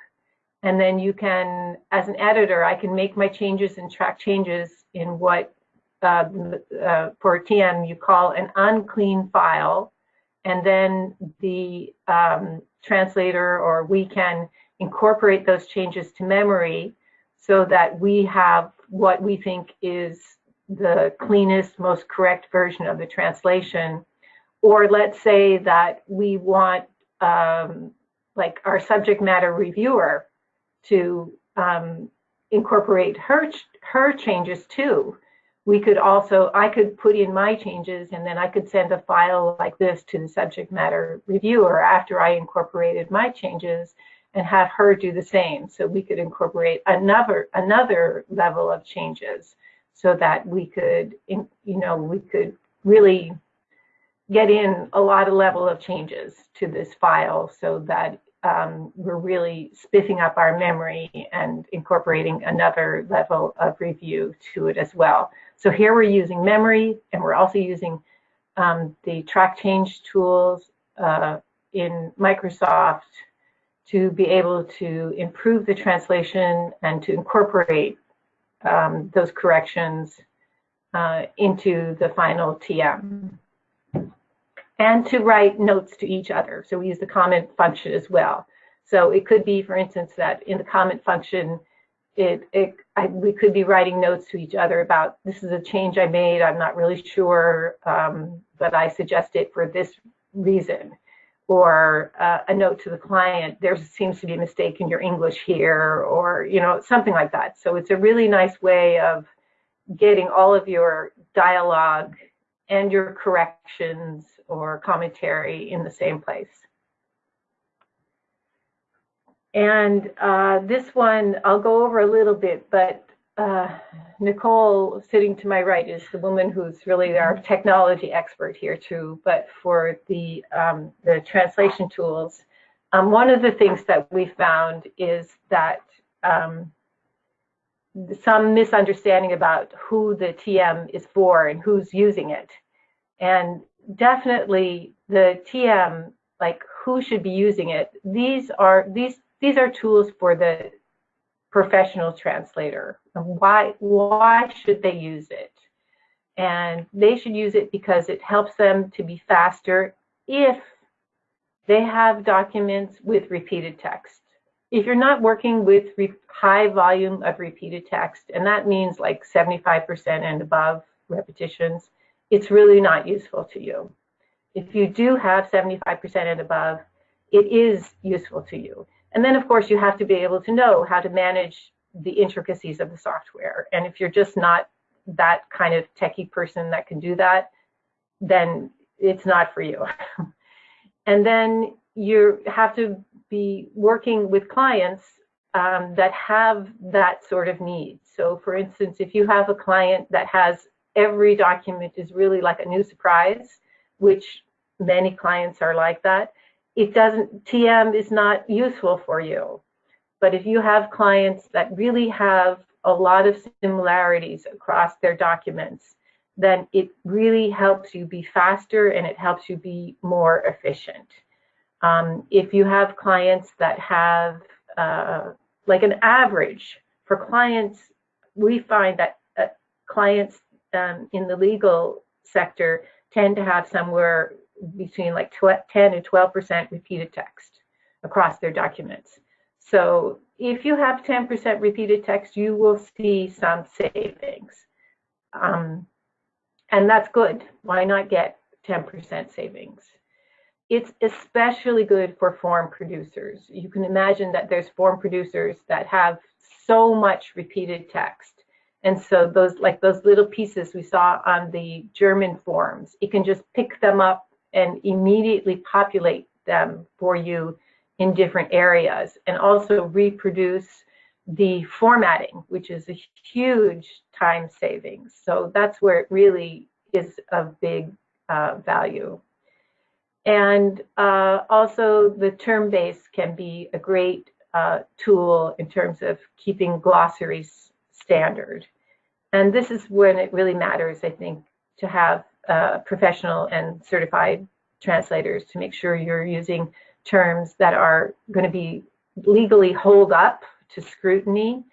And then you can, as an editor, I can make my changes and track changes in what uh, uh, for TM you call an unclean file, and then the um, translator or we can incorporate those changes to memory so that we have what we think is the cleanest, most correct version of the translation. Or let's say that we want um, like our subject matter reviewer to um, incorporate her her changes too we could also, I could put in my changes and then I could send a file like this to the subject matter reviewer after I incorporated my changes and have her do the same. So we could incorporate another, another level of changes so that we could, you know, we could really get in a lot of level of changes to this file so that um, we're really spiffing up our memory and incorporating another level of review to it as well. So here we're using memory and we're also using um, the track change tools uh, in Microsoft to be able to improve the translation and to incorporate um, those corrections uh, into the final TM. And to write notes to each other. So we use the comment function as well. So it could be, for instance, that in the comment function, it, it I, we could be writing notes to each other about this is a change I made. I'm not really sure, um, but I suggest it for this reason. Or uh, a note to the client, there seems to be a mistake in your English here, or you know something like that. So it's a really nice way of getting all of your dialogue and your corrections or commentary in the same place. And uh, this one, I'll go over a little bit, but uh, Nicole sitting to my right is the woman who's really our technology expert here too. But for the, um, the translation tools, um, one of the things that we found is that um, some misunderstanding about who the TM is for and who's using it. And definitely the TM, like who should be using it, these are these these are tools for the professional translator. Why, why should they use it? And they should use it because it helps them to be faster if they have documents with repeated text. If you're not working with high volume of repeated text, and that means like 75% and above repetitions, it's really not useful to you. If you do have 75% and above, it is useful to you. And then, of course, you have to be able to know how to manage the intricacies of the software. And if you're just not that kind of techie person that can do that, then it's not for you. and then you have to be working with clients um, that have that sort of need. So for instance, if you have a client that has every document is really like a new surprise, which many clients are like that, it doesn't, TM is not useful for you. But if you have clients that really have a lot of similarities across their documents, then it really helps you be faster and it helps you be more efficient. Um, if you have clients that have uh, like an average for clients, we find that uh, clients um, in the legal sector tend to have somewhere between like 10 and 12% repeated text across their documents. So if you have 10% repeated text, you will see some savings. Um, and that's good. Why not get 10% savings? It's especially good for form producers. You can imagine that there's form producers that have so much repeated text and so those like those little pieces we saw on the German forms, it can just pick them up and immediately populate them for you in different areas and also reproduce the formatting, which is a huge time savings. So that's where it really is of big uh, value. And uh, also the term base can be a great uh, tool in terms of keeping glossaries standard. And this is when it really matters, I think, to have uh, professional and certified translators to make sure you're using terms that are going to be legally hold up to scrutiny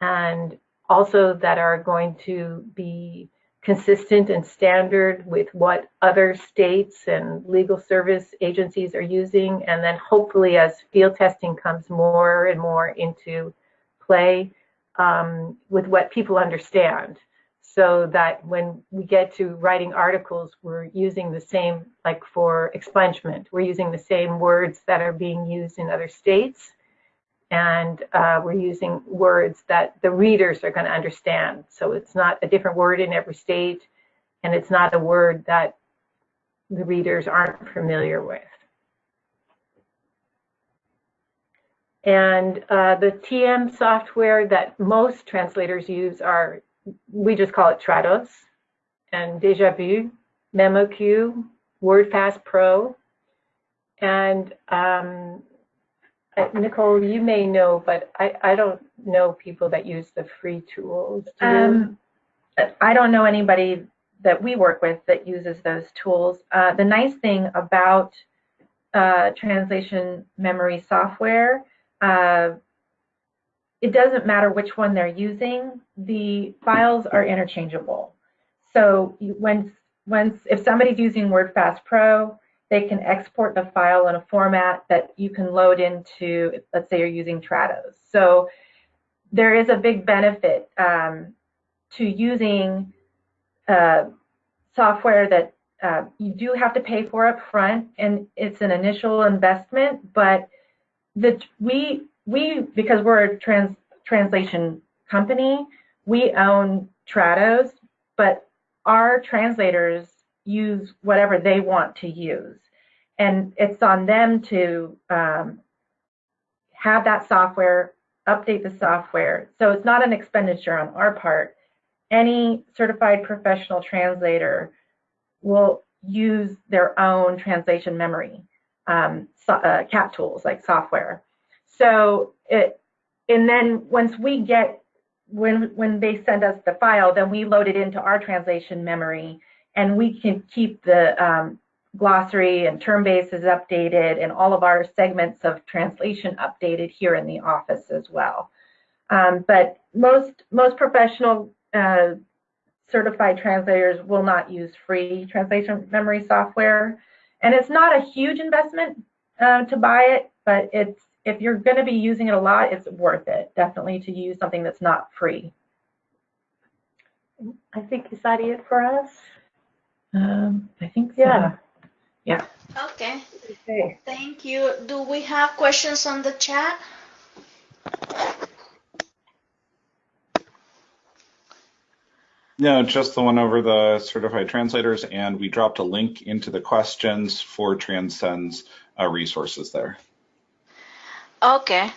and also that are going to be consistent and standard with what other states and legal service agencies are using. And then hopefully as field testing comes more and more into play, um, with what people understand so that when we get to writing articles, we're using the same, like for expungement, we're using the same words that are being used in other states. And uh, we're using words that the readers are going to understand. So it's not a different word in every state, and it's not a word that the readers aren't familiar with. And uh, the TM software that most translators use are, we just call it Trados and DejaVu, MemoQ, WordFast Pro. And um, Nicole, you may know, but I, I don't know people that use the free tools. Do um, I don't know anybody that we work with that uses those tools. Uh, the nice thing about uh, translation memory software uh, it doesn't matter which one they're using, the files are interchangeable. so when once if somebody's using WordFast Pro, they can export the file in a format that you can load into. Let's say you're using Trados. So there is a big benefit um, to using uh, software that uh, you do have to pay for up front, and it's an initial investment. But the we we because we're a trans translation company, we own Trados, but our translators use whatever they want to use. And it's on them to um, have that software, update the software. So it's not an expenditure on our part. Any certified professional translator will use their own translation memory, um, so, uh, CAT tools like software. So it, and then once we get when when they send us the file, then we load it into our translation memory, and we can keep the um, glossary and term bases updated, and all of our segments of translation updated here in the office as well. Um, but most most professional uh, certified translators will not use free translation memory software, and it's not a huge investment uh, to buy it, but it's if you're going to be using it a lot, it's worth it definitely to use something that's not free. I think is that it for us? Um, I think so. Yeah. Yeah. Okay. Okay. Thank you. Do we have questions on the chat? No, just the one over the certified translators, and we dropped a link into the questions for Transcend's uh, resources there. Okay.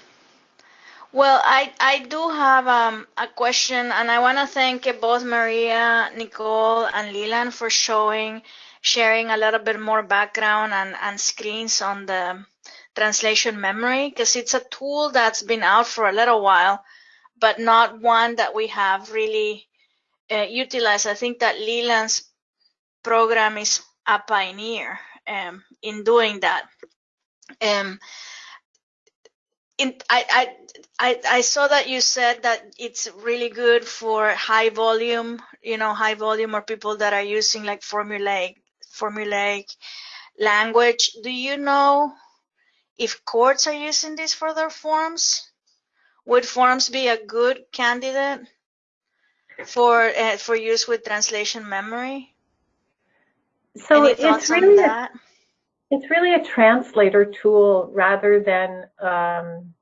Well, I, I do have um, a question, and I want to thank both Maria, Nicole, and Leland for showing, sharing a little bit more background and, and screens on the translation memory, because it's a tool that's been out for a little while, but not one that we have really uh. I think that Leland's program is a pioneer um, in doing that. Um, in, I, I, I, I saw that you said that it's really good for high volume, you know, high volume or people that are using like formulaic, formulaic language. Do you know if courts are using this for their forms? Would forms be a good candidate for uh, for use with translation memory? So Any it's really a, it's really a translator tool rather than um,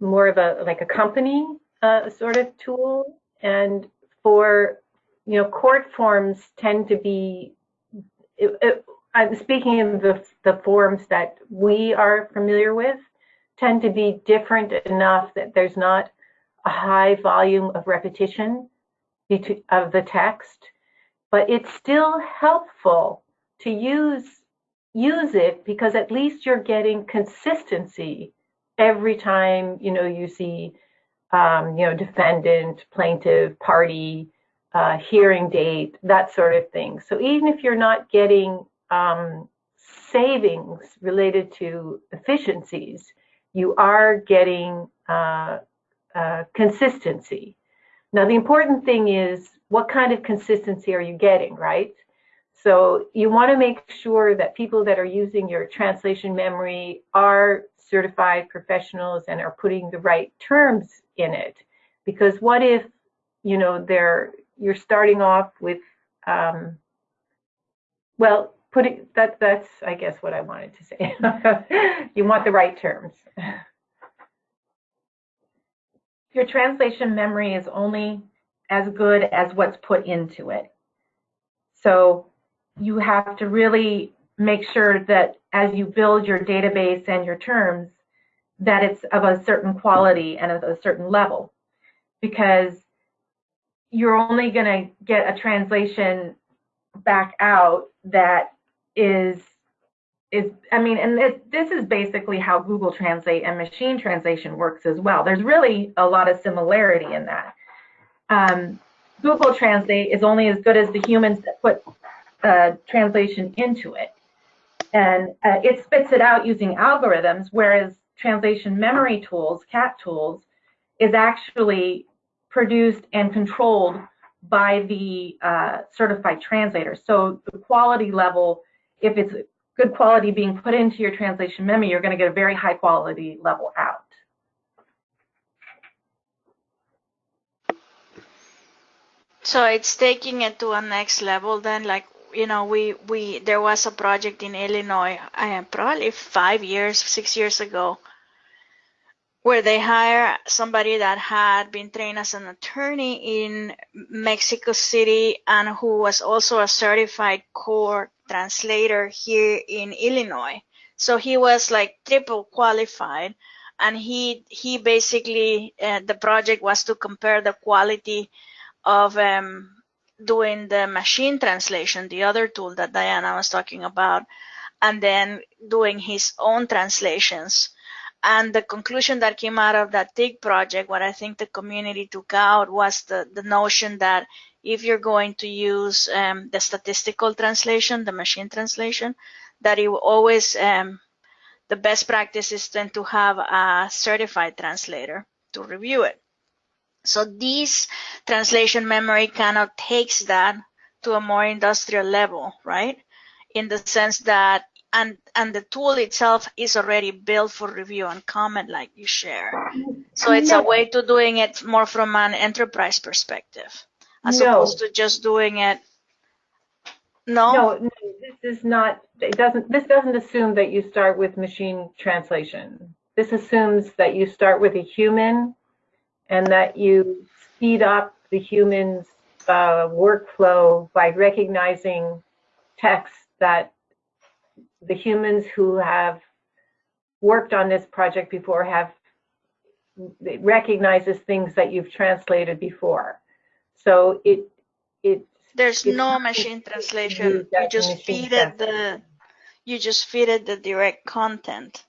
more of a like a company uh, sort of tool. And for you know, court forms tend to be. It, it, I'm speaking of the the forms that we are familiar with tend to be different enough that there's not a high volume of repetition of the text, but it's still helpful to use use it because at least you're getting consistency every time you know you see um, you know defendant, plaintiff, party, uh, hearing date, that sort of thing. So even if you're not getting um, savings related to efficiencies, you are getting uh, uh, consistency. Now, the important thing is what kind of consistency are you getting, right? So you want to make sure that people that are using your translation memory are certified professionals and are putting the right terms in it. Because what if, you know, they're you're starting off with, um, well, putting that that's I guess what I wanted to say. you want the right terms. Your translation memory is only as good as what's put into it. So you have to really make sure that as you build your database and your terms, that it's of a certain quality and of a certain level. Because you're only going to get a translation back out that is is I mean, and this, this is basically how Google Translate and machine translation works as well. There's really a lot of similarity in that. Um, Google Translate is only as good as the humans that put uh, translation into it, and uh, it spits it out using algorithms. Whereas translation memory tools, CAT tools, is actually produced and controlled by the uh, certified translator. So the quality level, if it's good quality being put into your translation memory, you're going to get a very high quality level out. So it's taking it to a next level then, like, you know, we, we, there was a project in Illinois, uh, probably five years, six years ago, where they hire somebody that had been trained as an attorney in Mexico City and who was also a certified court translator here in Illinois. So he was like triple qualified and he he basically uh, the project was to compare the quality of um, doing the machine translation, the other tool that Diana was talking about, and then doing his own translations and the conclusion that came out of that TIG project, what I think the community took out was the, the notion that if you're going to use um, the statistical translation, the machine translation, that it will always, um, the best practice is then to have a certified translator to review it. So this translation memory kind of takes that to a more industrial level, right? In the sense that and and the tool itself is already built for review and comment like you share so it's a way to doing it more from an enterprise perspective as no. opposed to just doing it no? no no this is not it doesn't this doesn't assume that you start with machine translation this assumes that you start with a human and that you speed up the human's uh, workflow by recognizing text that the humans who have worked on this project before have recognizes things that you've translated before. So it it there's no machine translation. You just feed it the you just feed it the direct content,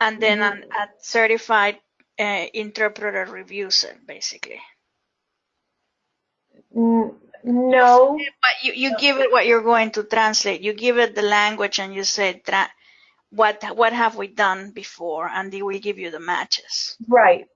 and then mm-hmm. a, a certified uh, interpreter reviews it basically. Mm, no. But you, you give it what you're going to translate. You give it the language and you say, what, what have we done before? And they will give you the matches. Right.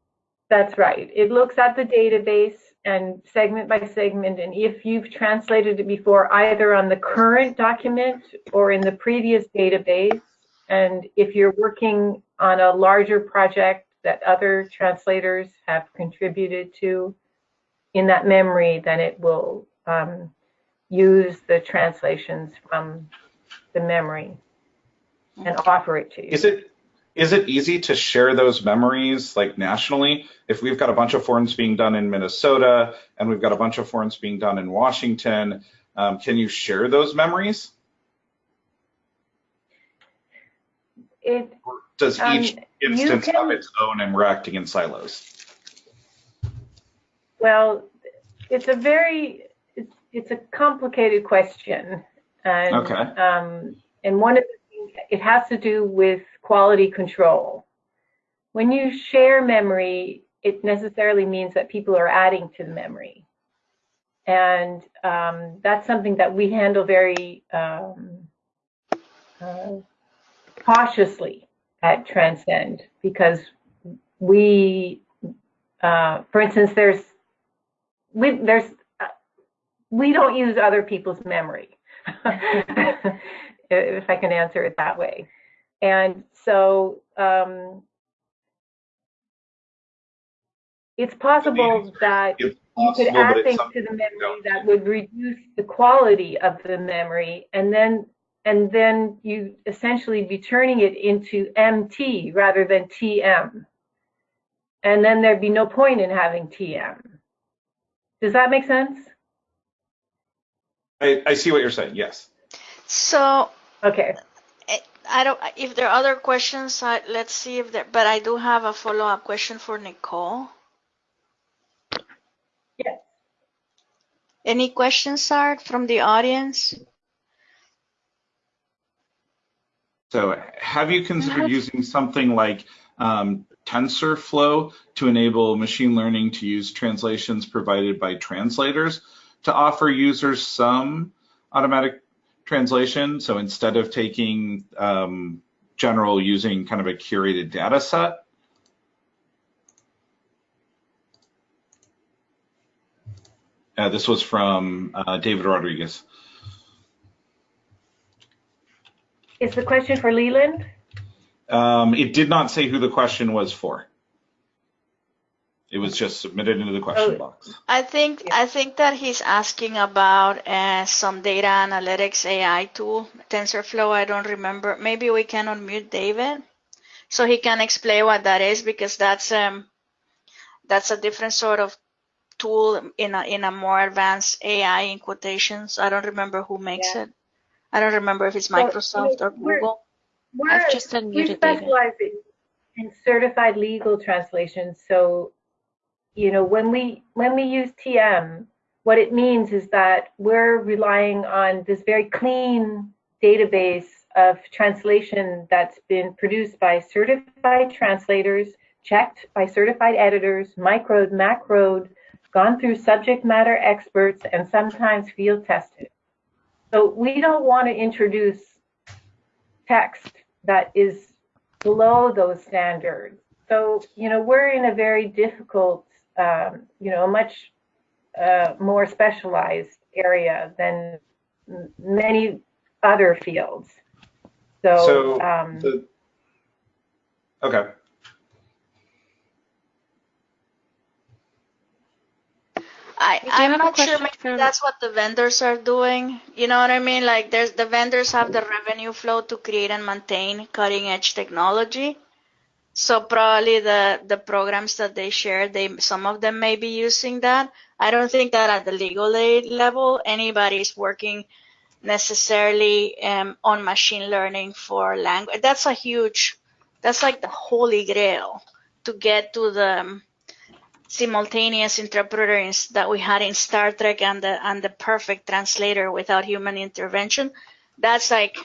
That's right. It looks at the database and segment by segment. And if you've translated it before, either on the current document or in the previous database, and if you're working on a larger project that other translators have contributed to in that memory, then it will um, use the translations from the memory and offer it to you. Is it is it easy to share those memories like nationally? If we've got a bunch of forms being done in Minnesota and we've got a bunch of forms being done in Washington, um, can you share those memories? It, or does um, each instance can, have its own and we're acting in silos? Well, it's a very it's a complicated question, and okay. um, and one of the things it has to do with quality control. When you share memory, it necessarily means that people are adding to the memory, and um, that's something that we handle very um, uh, cautiously at Transcend because we, uh, for instance, there's we, there's we don't use other people's memory, if I can answer it that way. And so um, it's possible that it's possible, you could add things to the memory that would reduce the quality of the memory, and then and then you essentially be turning it into MT rather than TM. And then there'd be no point in having TM. Does that make sense? I, I see what you're saying. Yes. So okay. I don't. If there are other questions, I, let's see if there. But I do have a follow-up question for Nicole. Yes. Any questions, Art, from the audience? So, have you considered using something like um, TensorFlow to enable machine learning to use translations provided by translators? to offer users some automatic translation. So instead of taking um, general using kind of a curated data set. Uh, this was from uh, David Rodriguez. Is the question for Leland? Um, it did not say who the question was for. It was just submitted into the question Oh. box. I think I think that he's asking about uh, some data analytics AI tool, TensorFlow. I don't remember. Maybe we can unmute David so he can explain what that is because that's um that's a different sort of tool in a in a more advanced AI in quotations. I don't remember who makes it. I don't remember if it's So, Microsoft or we're- Google. We're, I've just we unmuted David. specialize in, in certified legal translations. So, you know, when we when we use TM, what it means is that we're relying on this very clean database of translation that's been produced by certified translators, checked by certified editors, microed, macroed, gone through subject matter experts, and sometimes field tested. So we don't want to introduce text that is below those standards. So, you know, we're in a very difficult, um, you know, a much uh, more specialized area than many other fields. So, So, um, The- okay. I I'm not sure maybe from- that's what the vendors are doing. You know what I mean? Like there's the vendors have the revenue flow to create and maintain cutting edge technology. So probably the the programs that they share, they some of them may be using that. I don't think that at the legal aid level anybody's working necessarily um, on machine learning for language. That's a huge, that's like the holy grail to get to the um, simultaneous interpreters that we had in Star Trek and the and the perfect translator without human intervention. That's like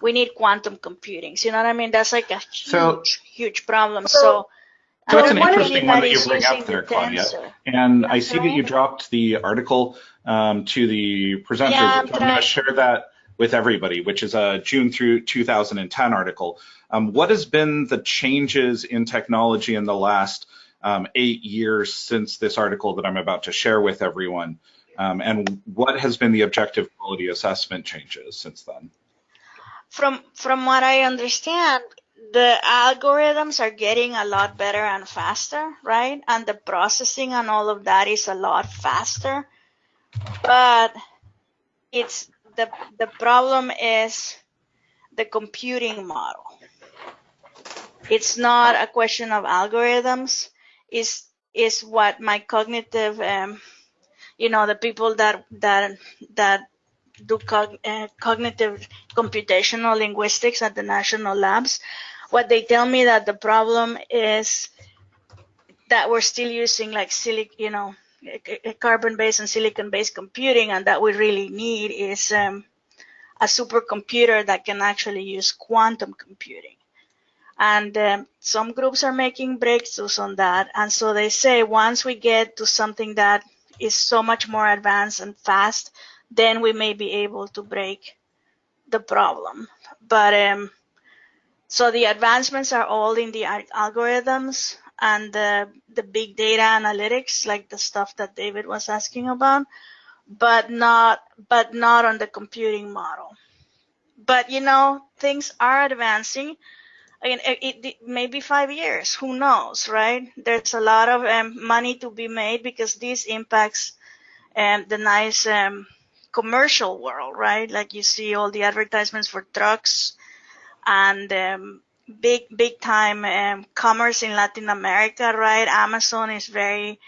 we need quantum computing. You know what I mean? That's like a huge, So- huge problem. So- So, I So an interesting one that you anybody's bring up there, the Claudia. tensor. And I see that you dropped the article um, to the presenters. Yeah, I'm I'm going to share that with everybody, which is a June through 2010 article. Um, what has been the changes in technology in the last um, eight years since this article that I'm about to share with everyone? Um, and what has been the objective quality assessment changes since then? From from what I understand, the algorithms are getting a lot better and faster, right? And the processing and all of that is a lot faster. But it's the the problem is the computing model. It's not a question of algorithms. Is is what my cognitive, um, you know, the people that that that do cog- uh, cognitive computational linguistics at the national labs. What they tell me that the problem is that we're still using like silic you know carbon based and silicon based computing and that we really need is um, a supercomputer that can actually use quantum computing. And um, some groups are making breakthroughs on that and so they say once we get to something that is so much more advanced and fast then we may be able to break the problem. But um, so the advancements are all in the algorithms and the, the big data analytics, like the stuff that David was asking about, but not but not on the computing model. But you know, things are advancing. Again, it, it, maybe five years. Who knows, right? There's a lot of um, money to be made because this impacts um, the nice um, commercial world, right? Like you see all the advertisements for trucks and um, big, big time um, commerce in Latin America, right? Amazon is very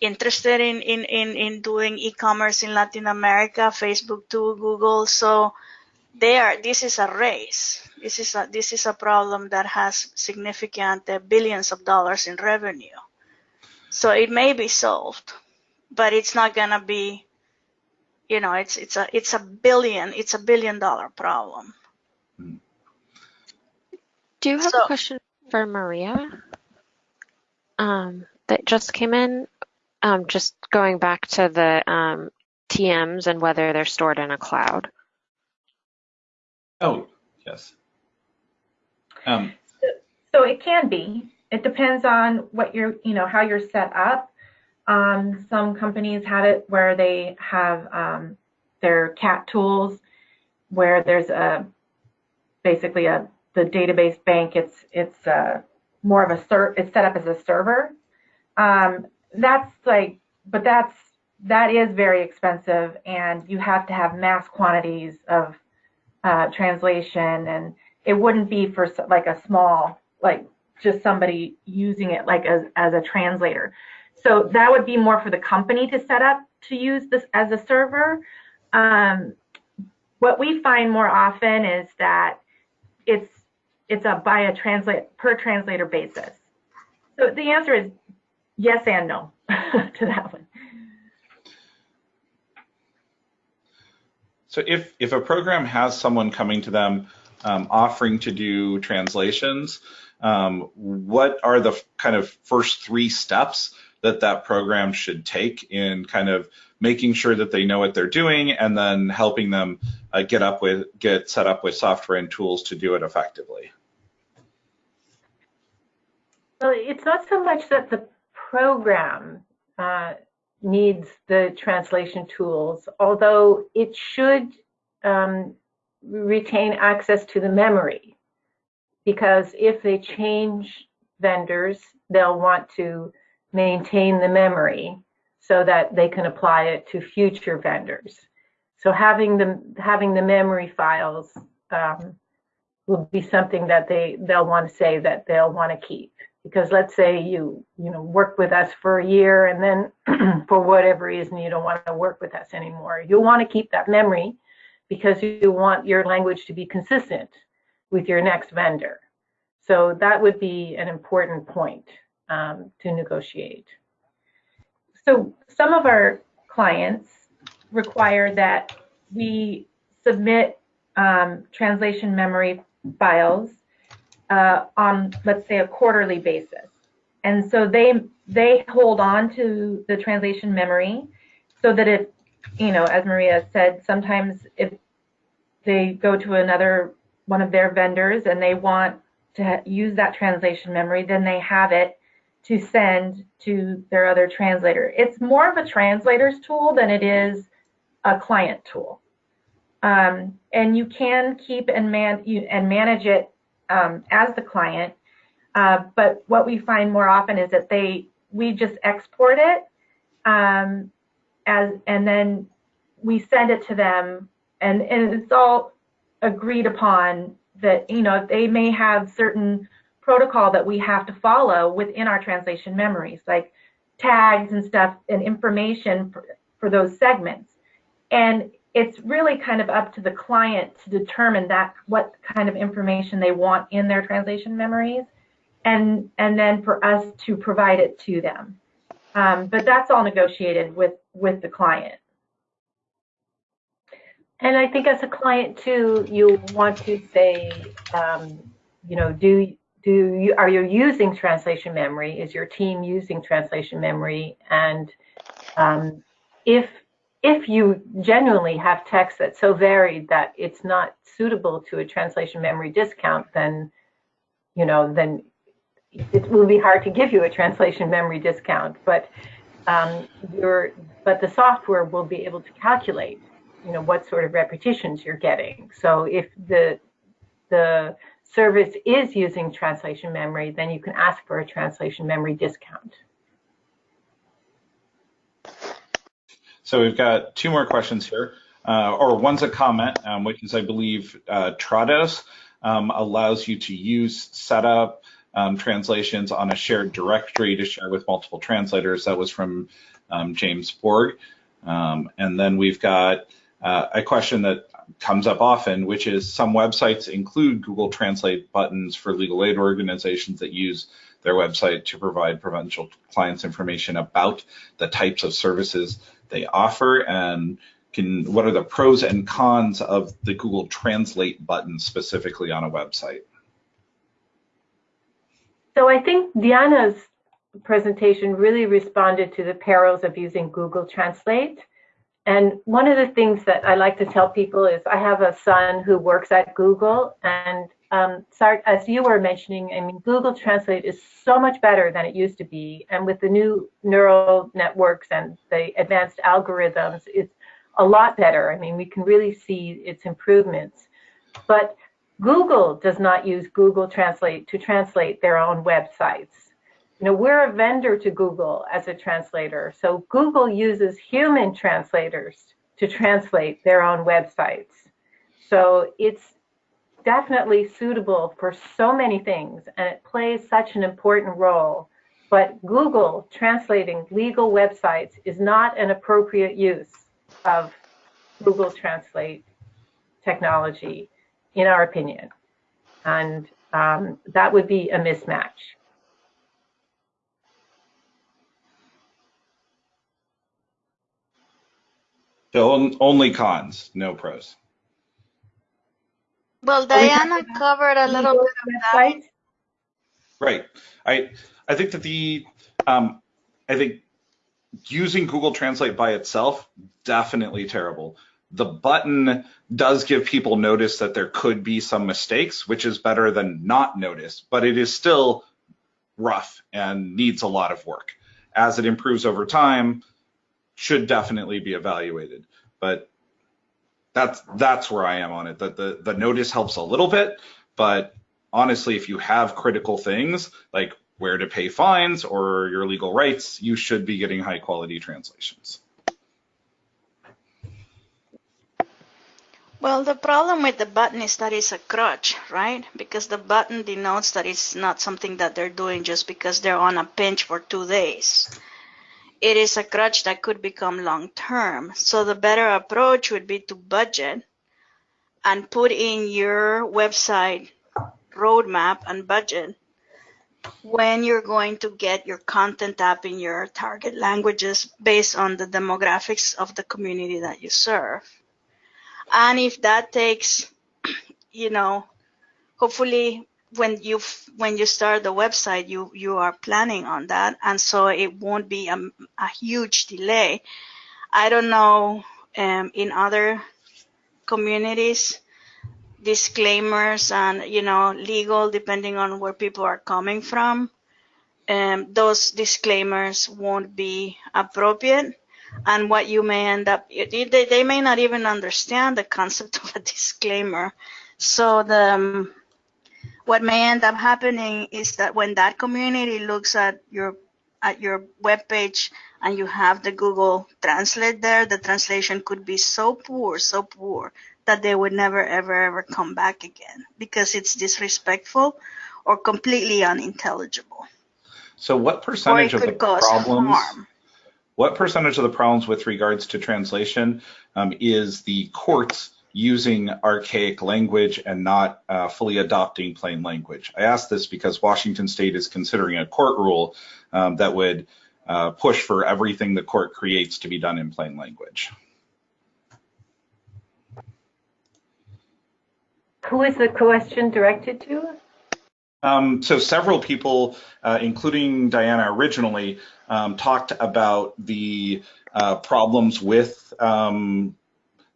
interested in, in, in, in doing e-commerce in Latin America, Facebook too, Google. So they are, this is a race. This is a, this is a problem that has significant uh, billions of dollars in revenue. So it may be solved, but it's not gonna be you know it's it's a it's a billion it's a billion dollar problem Do you have So- a question for Maria? Um, that just came in. Um, just going back to the um, TMs and whether they're stored in a cloud. Oh, yes. Um, So it can be. It depends on what you're, you know, how you're set up. Um, some companies have it where they have um, their CAT tools, where there's a basically a the database bank. It's it's uh, more of a it's set up as a server. Um, that's like, but that's that is very expensive, and you have to have mass quantities of uh, translation, and it wouldn't be for like a small like just somebody using it like as as a translator. So that would be more for the company to set up to use this as a server. Um, what we find more often is that it's it's a by a translate per translator basis. So the answer is yes and no to that one. So if if a program has someone coming to them um, offering to do translations, um, what are the kind of first three steps that that program should take in kind of making sure that they know what they're doing and then helping them uh, get up with get set up with software and tools to do it effectively. Well it's not so much that the program uh, needs the translation tools although it should um, retain access to the memory. Because if they change vendors they'll want to maintain the memory so that they can apply it to future vendors. So having the having the memory files um, will be something that they they'll want to say that they'll want to keep. Because let's say you you know work with us for a year and then for whatever reason you don't want to work with us anymore you'll want to keep that memory because you want your language to be consistent with your next vendor. So that would be an important point um, to negotiate. So some of our clients require that we submit um, translation memory files uh, on, let's say, a quarterly basis. And so they they hold on to the translation memory so that if, you know, as Maria said, sometimes if they go to another one of their vendors and they want to use that translation memory, then they have it to send to their other translator. It's more of a translator's tool than it is a client tool. Um, and you can keep and, man, you, and manage it um, as the client. Uh, but what we find more often is that they we just export it um, as and then we send it to them and, and it's all agreed upon that you know they may have certain protocol that we have to follow within our translation memories, like tags and stuff and information for, for those segments. And it's really kind of up to the client to determine that what kind of information they want in their translation memories and and then for us to provide it to them. Um, but that's all negotiated with with the client. And I think as a client too, you want to say, um, you know, do do you are you using translation memory? Is your team using translation memory? And um, if if you genuinely have text that's so varied that it's not suitable to a translation memory discount, then you know then it will be hard to give you a translation memory discount. But um, your but the software will be able to calculate you know what sort of repetitions you're getting. So if the the service is using translation memory, then you can ask for a translation memory discount. So we've got two more questions here, uh, or one's a comment, um, which is, I believe, uh, Trados um, allows you to use setup um, translations on a shared directory to share with multiple translators. That was from um, James Borg. Um, and then we've got uh, a question that comes up often, which is some websites include Google Translate buttons for legal aid organizations that use their website to provide provincial clients information about the types of services they offer and can, what are the pros and cons of the Google Translate button specifically on a website? So I think Diana's presentation really responded to the perils of using Google Translate. And one of the things that I like to tell people is I have a son who works at Google and um, as you were mentioning, I mean, Google Translate is so much better than it used to be. And with the new neural networks and the advanced algorithms, it's a lot better. I mean, we can really see its improvements. But Google does not use Google Translate to translate their own websites. You know, we're a vendor to Google as a translator. So Google uses human translators to translate their own websites. So it's definitely suitable for so many things and it plays such an important role. But Google translating legal websites is not an appropriate use of Google Translate technology, in our opinion. And um, that would be a mismatch. So only cons, no pros. Well, Diana covered a little bit of that. Right. I I think that the um, I think using Google Translate by itself definitely terrible. The button does give people notice that there could be some mistakes, which is better than not notice, but it is still rough and needs a lot of work. As it improves over time, should definitely be evaluated. But that's that's where I am on it. That the the notice helps a little bit, but honestly, if you have critical things like where to pay fines or your legal rights, you should be getting high quality translations. Well, the problem with the button is that it's a crutch, right? Because the button denotes that it's not something that they're doing just because they're on a pinch for two days it is a crutch that could become long term. So the better approach would be to budget and put in your website roadmap and budget when you're going to get your content up in your target languages based on the demographics of the community that you serve. And if that takes, you know, hopefully when you when you start the website you you are planning on that and so it won't be a, a huge delay. I don't know um, in other communities disclaimers and you know legal depending on where people are coming from um, those disclaimers won't be appropriate. And what you may end up they, they may not even understand the concept of a disclaimer. So the um, what may end up happening is that when that community looks at your at your web page and you have the Google Translate there, the translation could be so poor, so poor that they would never ever ever come back again because it's disrespectful or completely unintelligible. So what percentage of the problems harm. what percentage of the problems with regards to translation um, is the courts using archaic language and not uh, fully adopting plain language. I ask this because Washington State is considering a court rule um, that would uh, push for everything the court creates to be done in plain language. Who is the question directed to? Um, so several people, uh, including Diana originally, um, talked about the uh, problems with um,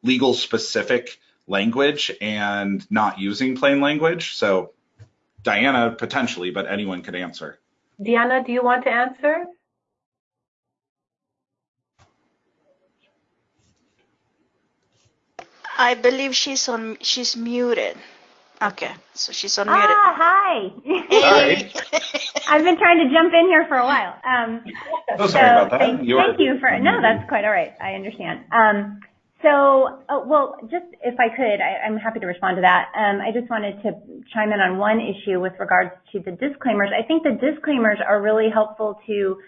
legal specific language and not using plain language. So Diana potentially, but anyone could answer. Diana, do you want to answer? I believe she's on. She's muted. Okay, so she's unmuted. Ah, hi. Hey. I've been trying to jump in here for a while. Um, oh, sorry so about that. Thank, thank you for. No, that's quite all right. I understand. Um, so, uh, well, just if I could, I, am happy to respond to that. Um, I just wanted to chime in on one issue with regards to the disclaimers. I think the disclaimers are really helpful to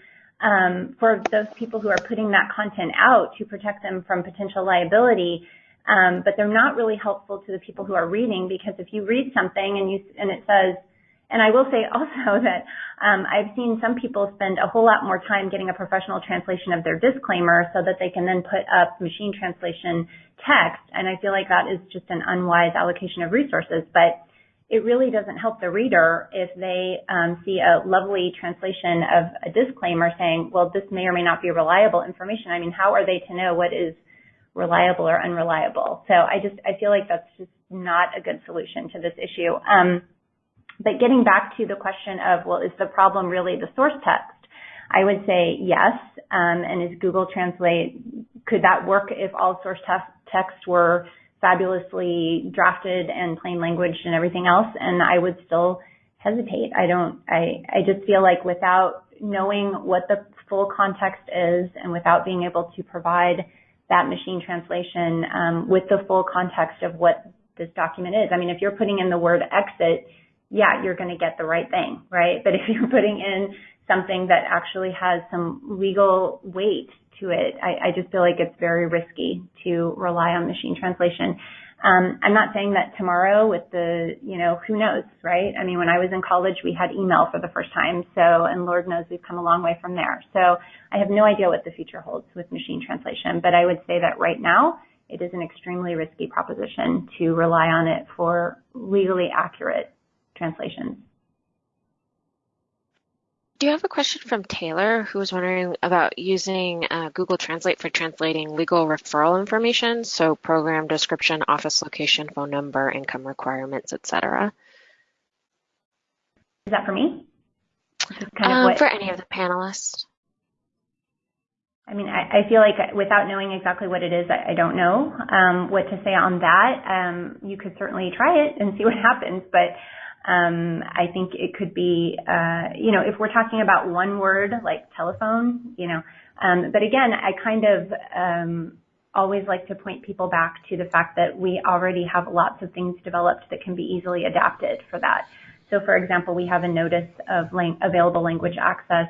um, for those people who are putting that content out to protect them from potential liability. Um, but they're not really helpful to the people who are reading because if you read something and you and it says and I will say also that um, I've seen some people spend a whole lot more time getting a professional translation of their disclaimer so that they can then put up machine translation text. And I feel like that is just an unwise allocation of resources. But it really doesn't help the reader if they um, see a lovely translation of a disclaimer saying, well, this may or may not be reliable information. I mean, how are they to know what is reliable or unreliable? So I just, I feel like that's just not a good solution to this issue. Um, but getting back to the question of, well, is the problem really the source text? I would say yes. Um, and is Google Translate, could that work if all source text were fabulously drafted and plain language and everything else? And I would still hesitate. I don't, I, I just feel like without knowing what the full context is and without being able to provide that machine translation um, with the full context of what this document is. I mean, if you're putting in the word exit, yeah, you're going to get the right thing, right? But if you're putting in something that actually has some legal weight to it, I, I just feel like it's very risky to rely on machine translation. Um, I'm not saying that tomorrow with the, you know, who knows, right? I mean, when I was in college, we had email for the first time. So, and Lord knows we've come a long way from there. So I have no idea what the future holds with machine translation, but I would say that right now it is an extremely risky proposition to rely on it for legally accurate translations. Do you have a question from Taylor who was wondering about using uh, Google Translate for translating legal referral information, so program description, office location, phone number, income requirements, etc. Is that for me? Kind of um, for any of the panelists. I mean, I, I, feel like without knowing exactly what it is, I, I don't know um, what to say on that. Um, you could certainly try it and see what happens, but um, I think it could be, uh, you know, if we're talking about one word like telephone, you know, um, but again, I kind of um, always like to point people back to the fact that we already have lots of things developed that can be easily adapted for that. So, for example, we have a notice of lang- available language access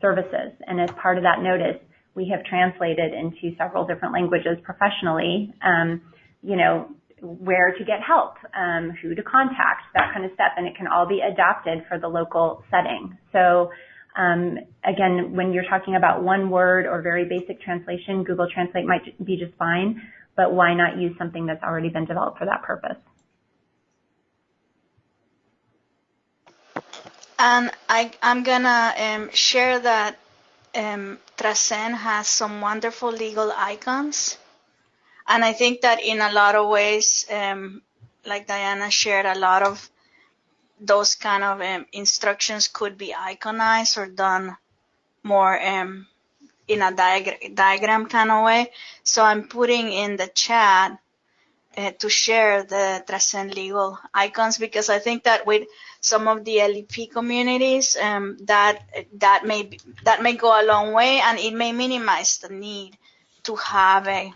services, and as part of that notice, we have translated into several different languages professionally. Um, you know, where to get help, um, who to contact, that kind of stuff, and it can all be adapted for the local setting. So um, again, when you're talking about one word or very basic translation, Google Translate might be just fine, but why not use something that's already been developed for that purpose? And I, am gonna um, share that um, Transcend has some wonderful legal icons and I think that in a lot of ways, um, like Diana shared, a lot of those kind of um, instructions could be iconized or done more um, in a diag diagram kind of way. So I'm putting in the chat uh, to share the Transcend Legal icons because I think that with some of the LEP communities, um, that that may be, that may go a long way and it may minimize the need to have a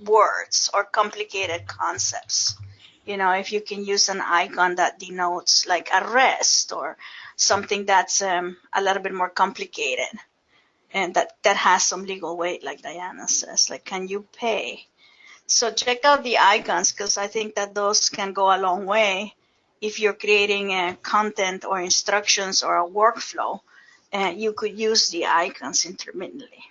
words or complicated concepts. You know, if you can use an icon that denotes like arrest or something that's um, a little bit more complicated and that, that has some legal weight, like Diana says, like, can you pay? So check out the icons because I think that those can go a long way if you're creating a content or instructions or a workflow. You could use the icons intermittently.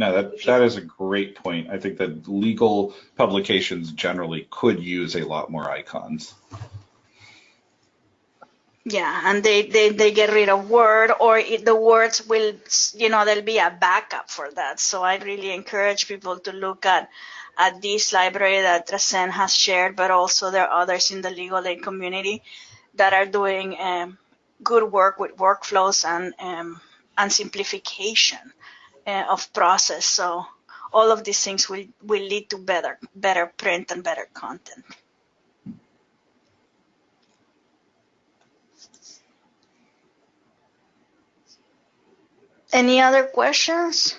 No, that that is a great point. I think that legal publications generally could use a lot more icons. Yeah, and they, they, they get rid of word or it, the words will, you know, there'll be a backup for that. So I really encourage people to look at, at this library that Transcend has shared, but also there are others in the legal aid community that are doing um, good work with workflows and, um, and simplification uh, of process. So all of these things will, will lead to better, better print and better content. Any other questions?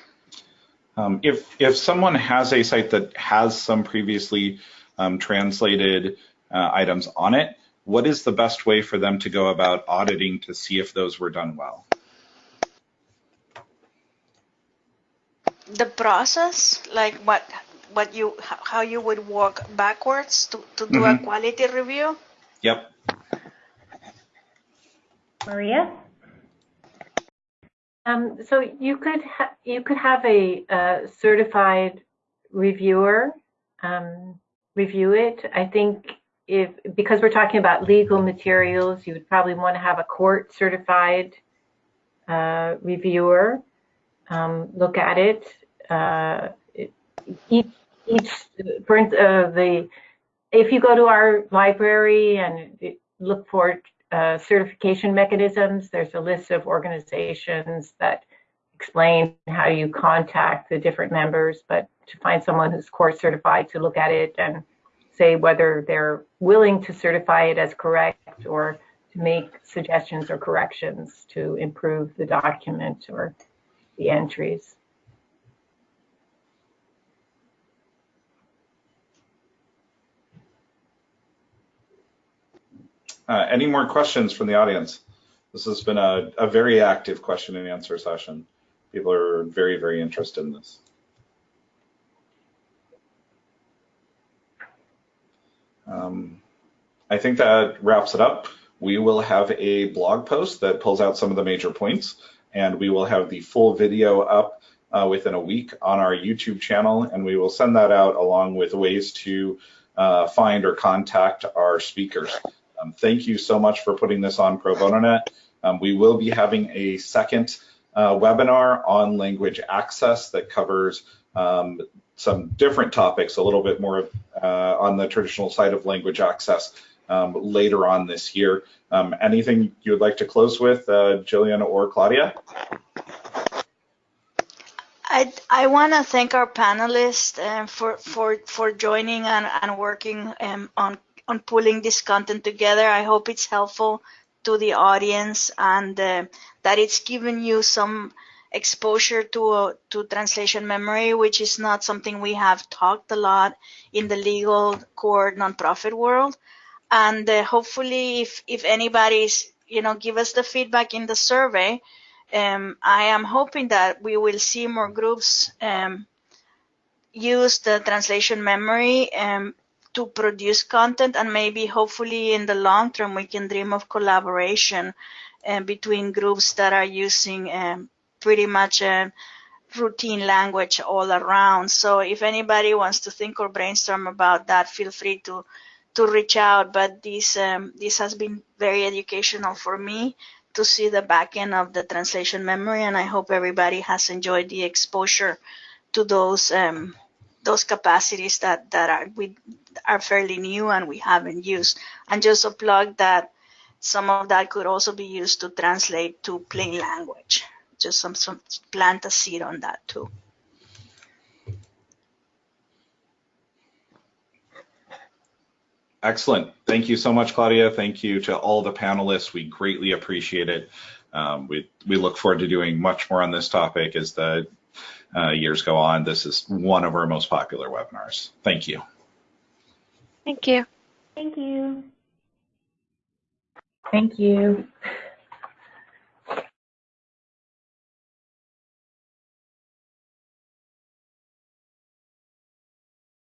Um, if if someone has a site that has some previously um, translated uh, items on it, what is the best way for them to go about auditing to see if those were done well? The process, like what what you how you would work backwards to, to do mm-hmm. a quality review? Yep. Maria? Um, so you could ha- you could have a, a certified reviewer um, review it. I think if because we're talking about legal materials, you would probably want to have a court certified uh, reviewer um, look at it. Uh, each, uh, the if you go to our library and look for uh, certification mechanisms, there's a list of organizations that explain how you contact the different members, but to find someone who's course certified to look at it and say whether they're willing to certify it as correct or to make suggestions or corrections to improve the document or the entries. Uh, any more questions from the audience? This has been a, a very active question and answer session. People are very, very interested in this. Um, I think that wraps it up. We will have a blog post that pulls out some of the major points, and we will have the full video up uh, within a week on our YouTube channel, and we will send that out along with ways to uh, find or contact our speakers. Um, thank you so much for putting this on Pro Bono Net. Um, we will be having a second uh, webinar on language access that covers um, some different topics, a little bit more uh, on the traditional side of language access um, later on this year. Um, anything you would like to close with, uh, Jillian or Claudia? I, I want to thank our panelists uh, for, for, for joining and, and working um, on, on pulling this content together. I hope it's helpful to the audience and uh, that it's given you some exposure to uh, to translation memory, which is not something we have talked a lot in the legal court nonprofit world. And uh, hopefully, if if anybody's you know give us the feedback in the survey, um, I am hoping that we will see more groups um, use the translation memory um, to produce content, and maybe hopefully in the long term we can dream of collaboration uh, between groups that are using um, pretty much a routine language all around. So if anybody wants to think or brainstorm about that, feel free to to reach out. But this um, this has been very educational for me to see the back end of the translation memory, and I hope everybody has enjoyed the exposure to those um, those capacities that that are we are fairly new and we haven't used. And just a plug that some of that could also be used to translate to plain language just some, some plant a seed on that too. Excellent. Thank you so much, Claudia. Thank you to all the panelists. We greatly appreciate it. Um, we, we look forward to doing much more on this topic as the uh, years go on. This is one of our most popular webinars. Thank you. Thank you. Thank you. Thank you.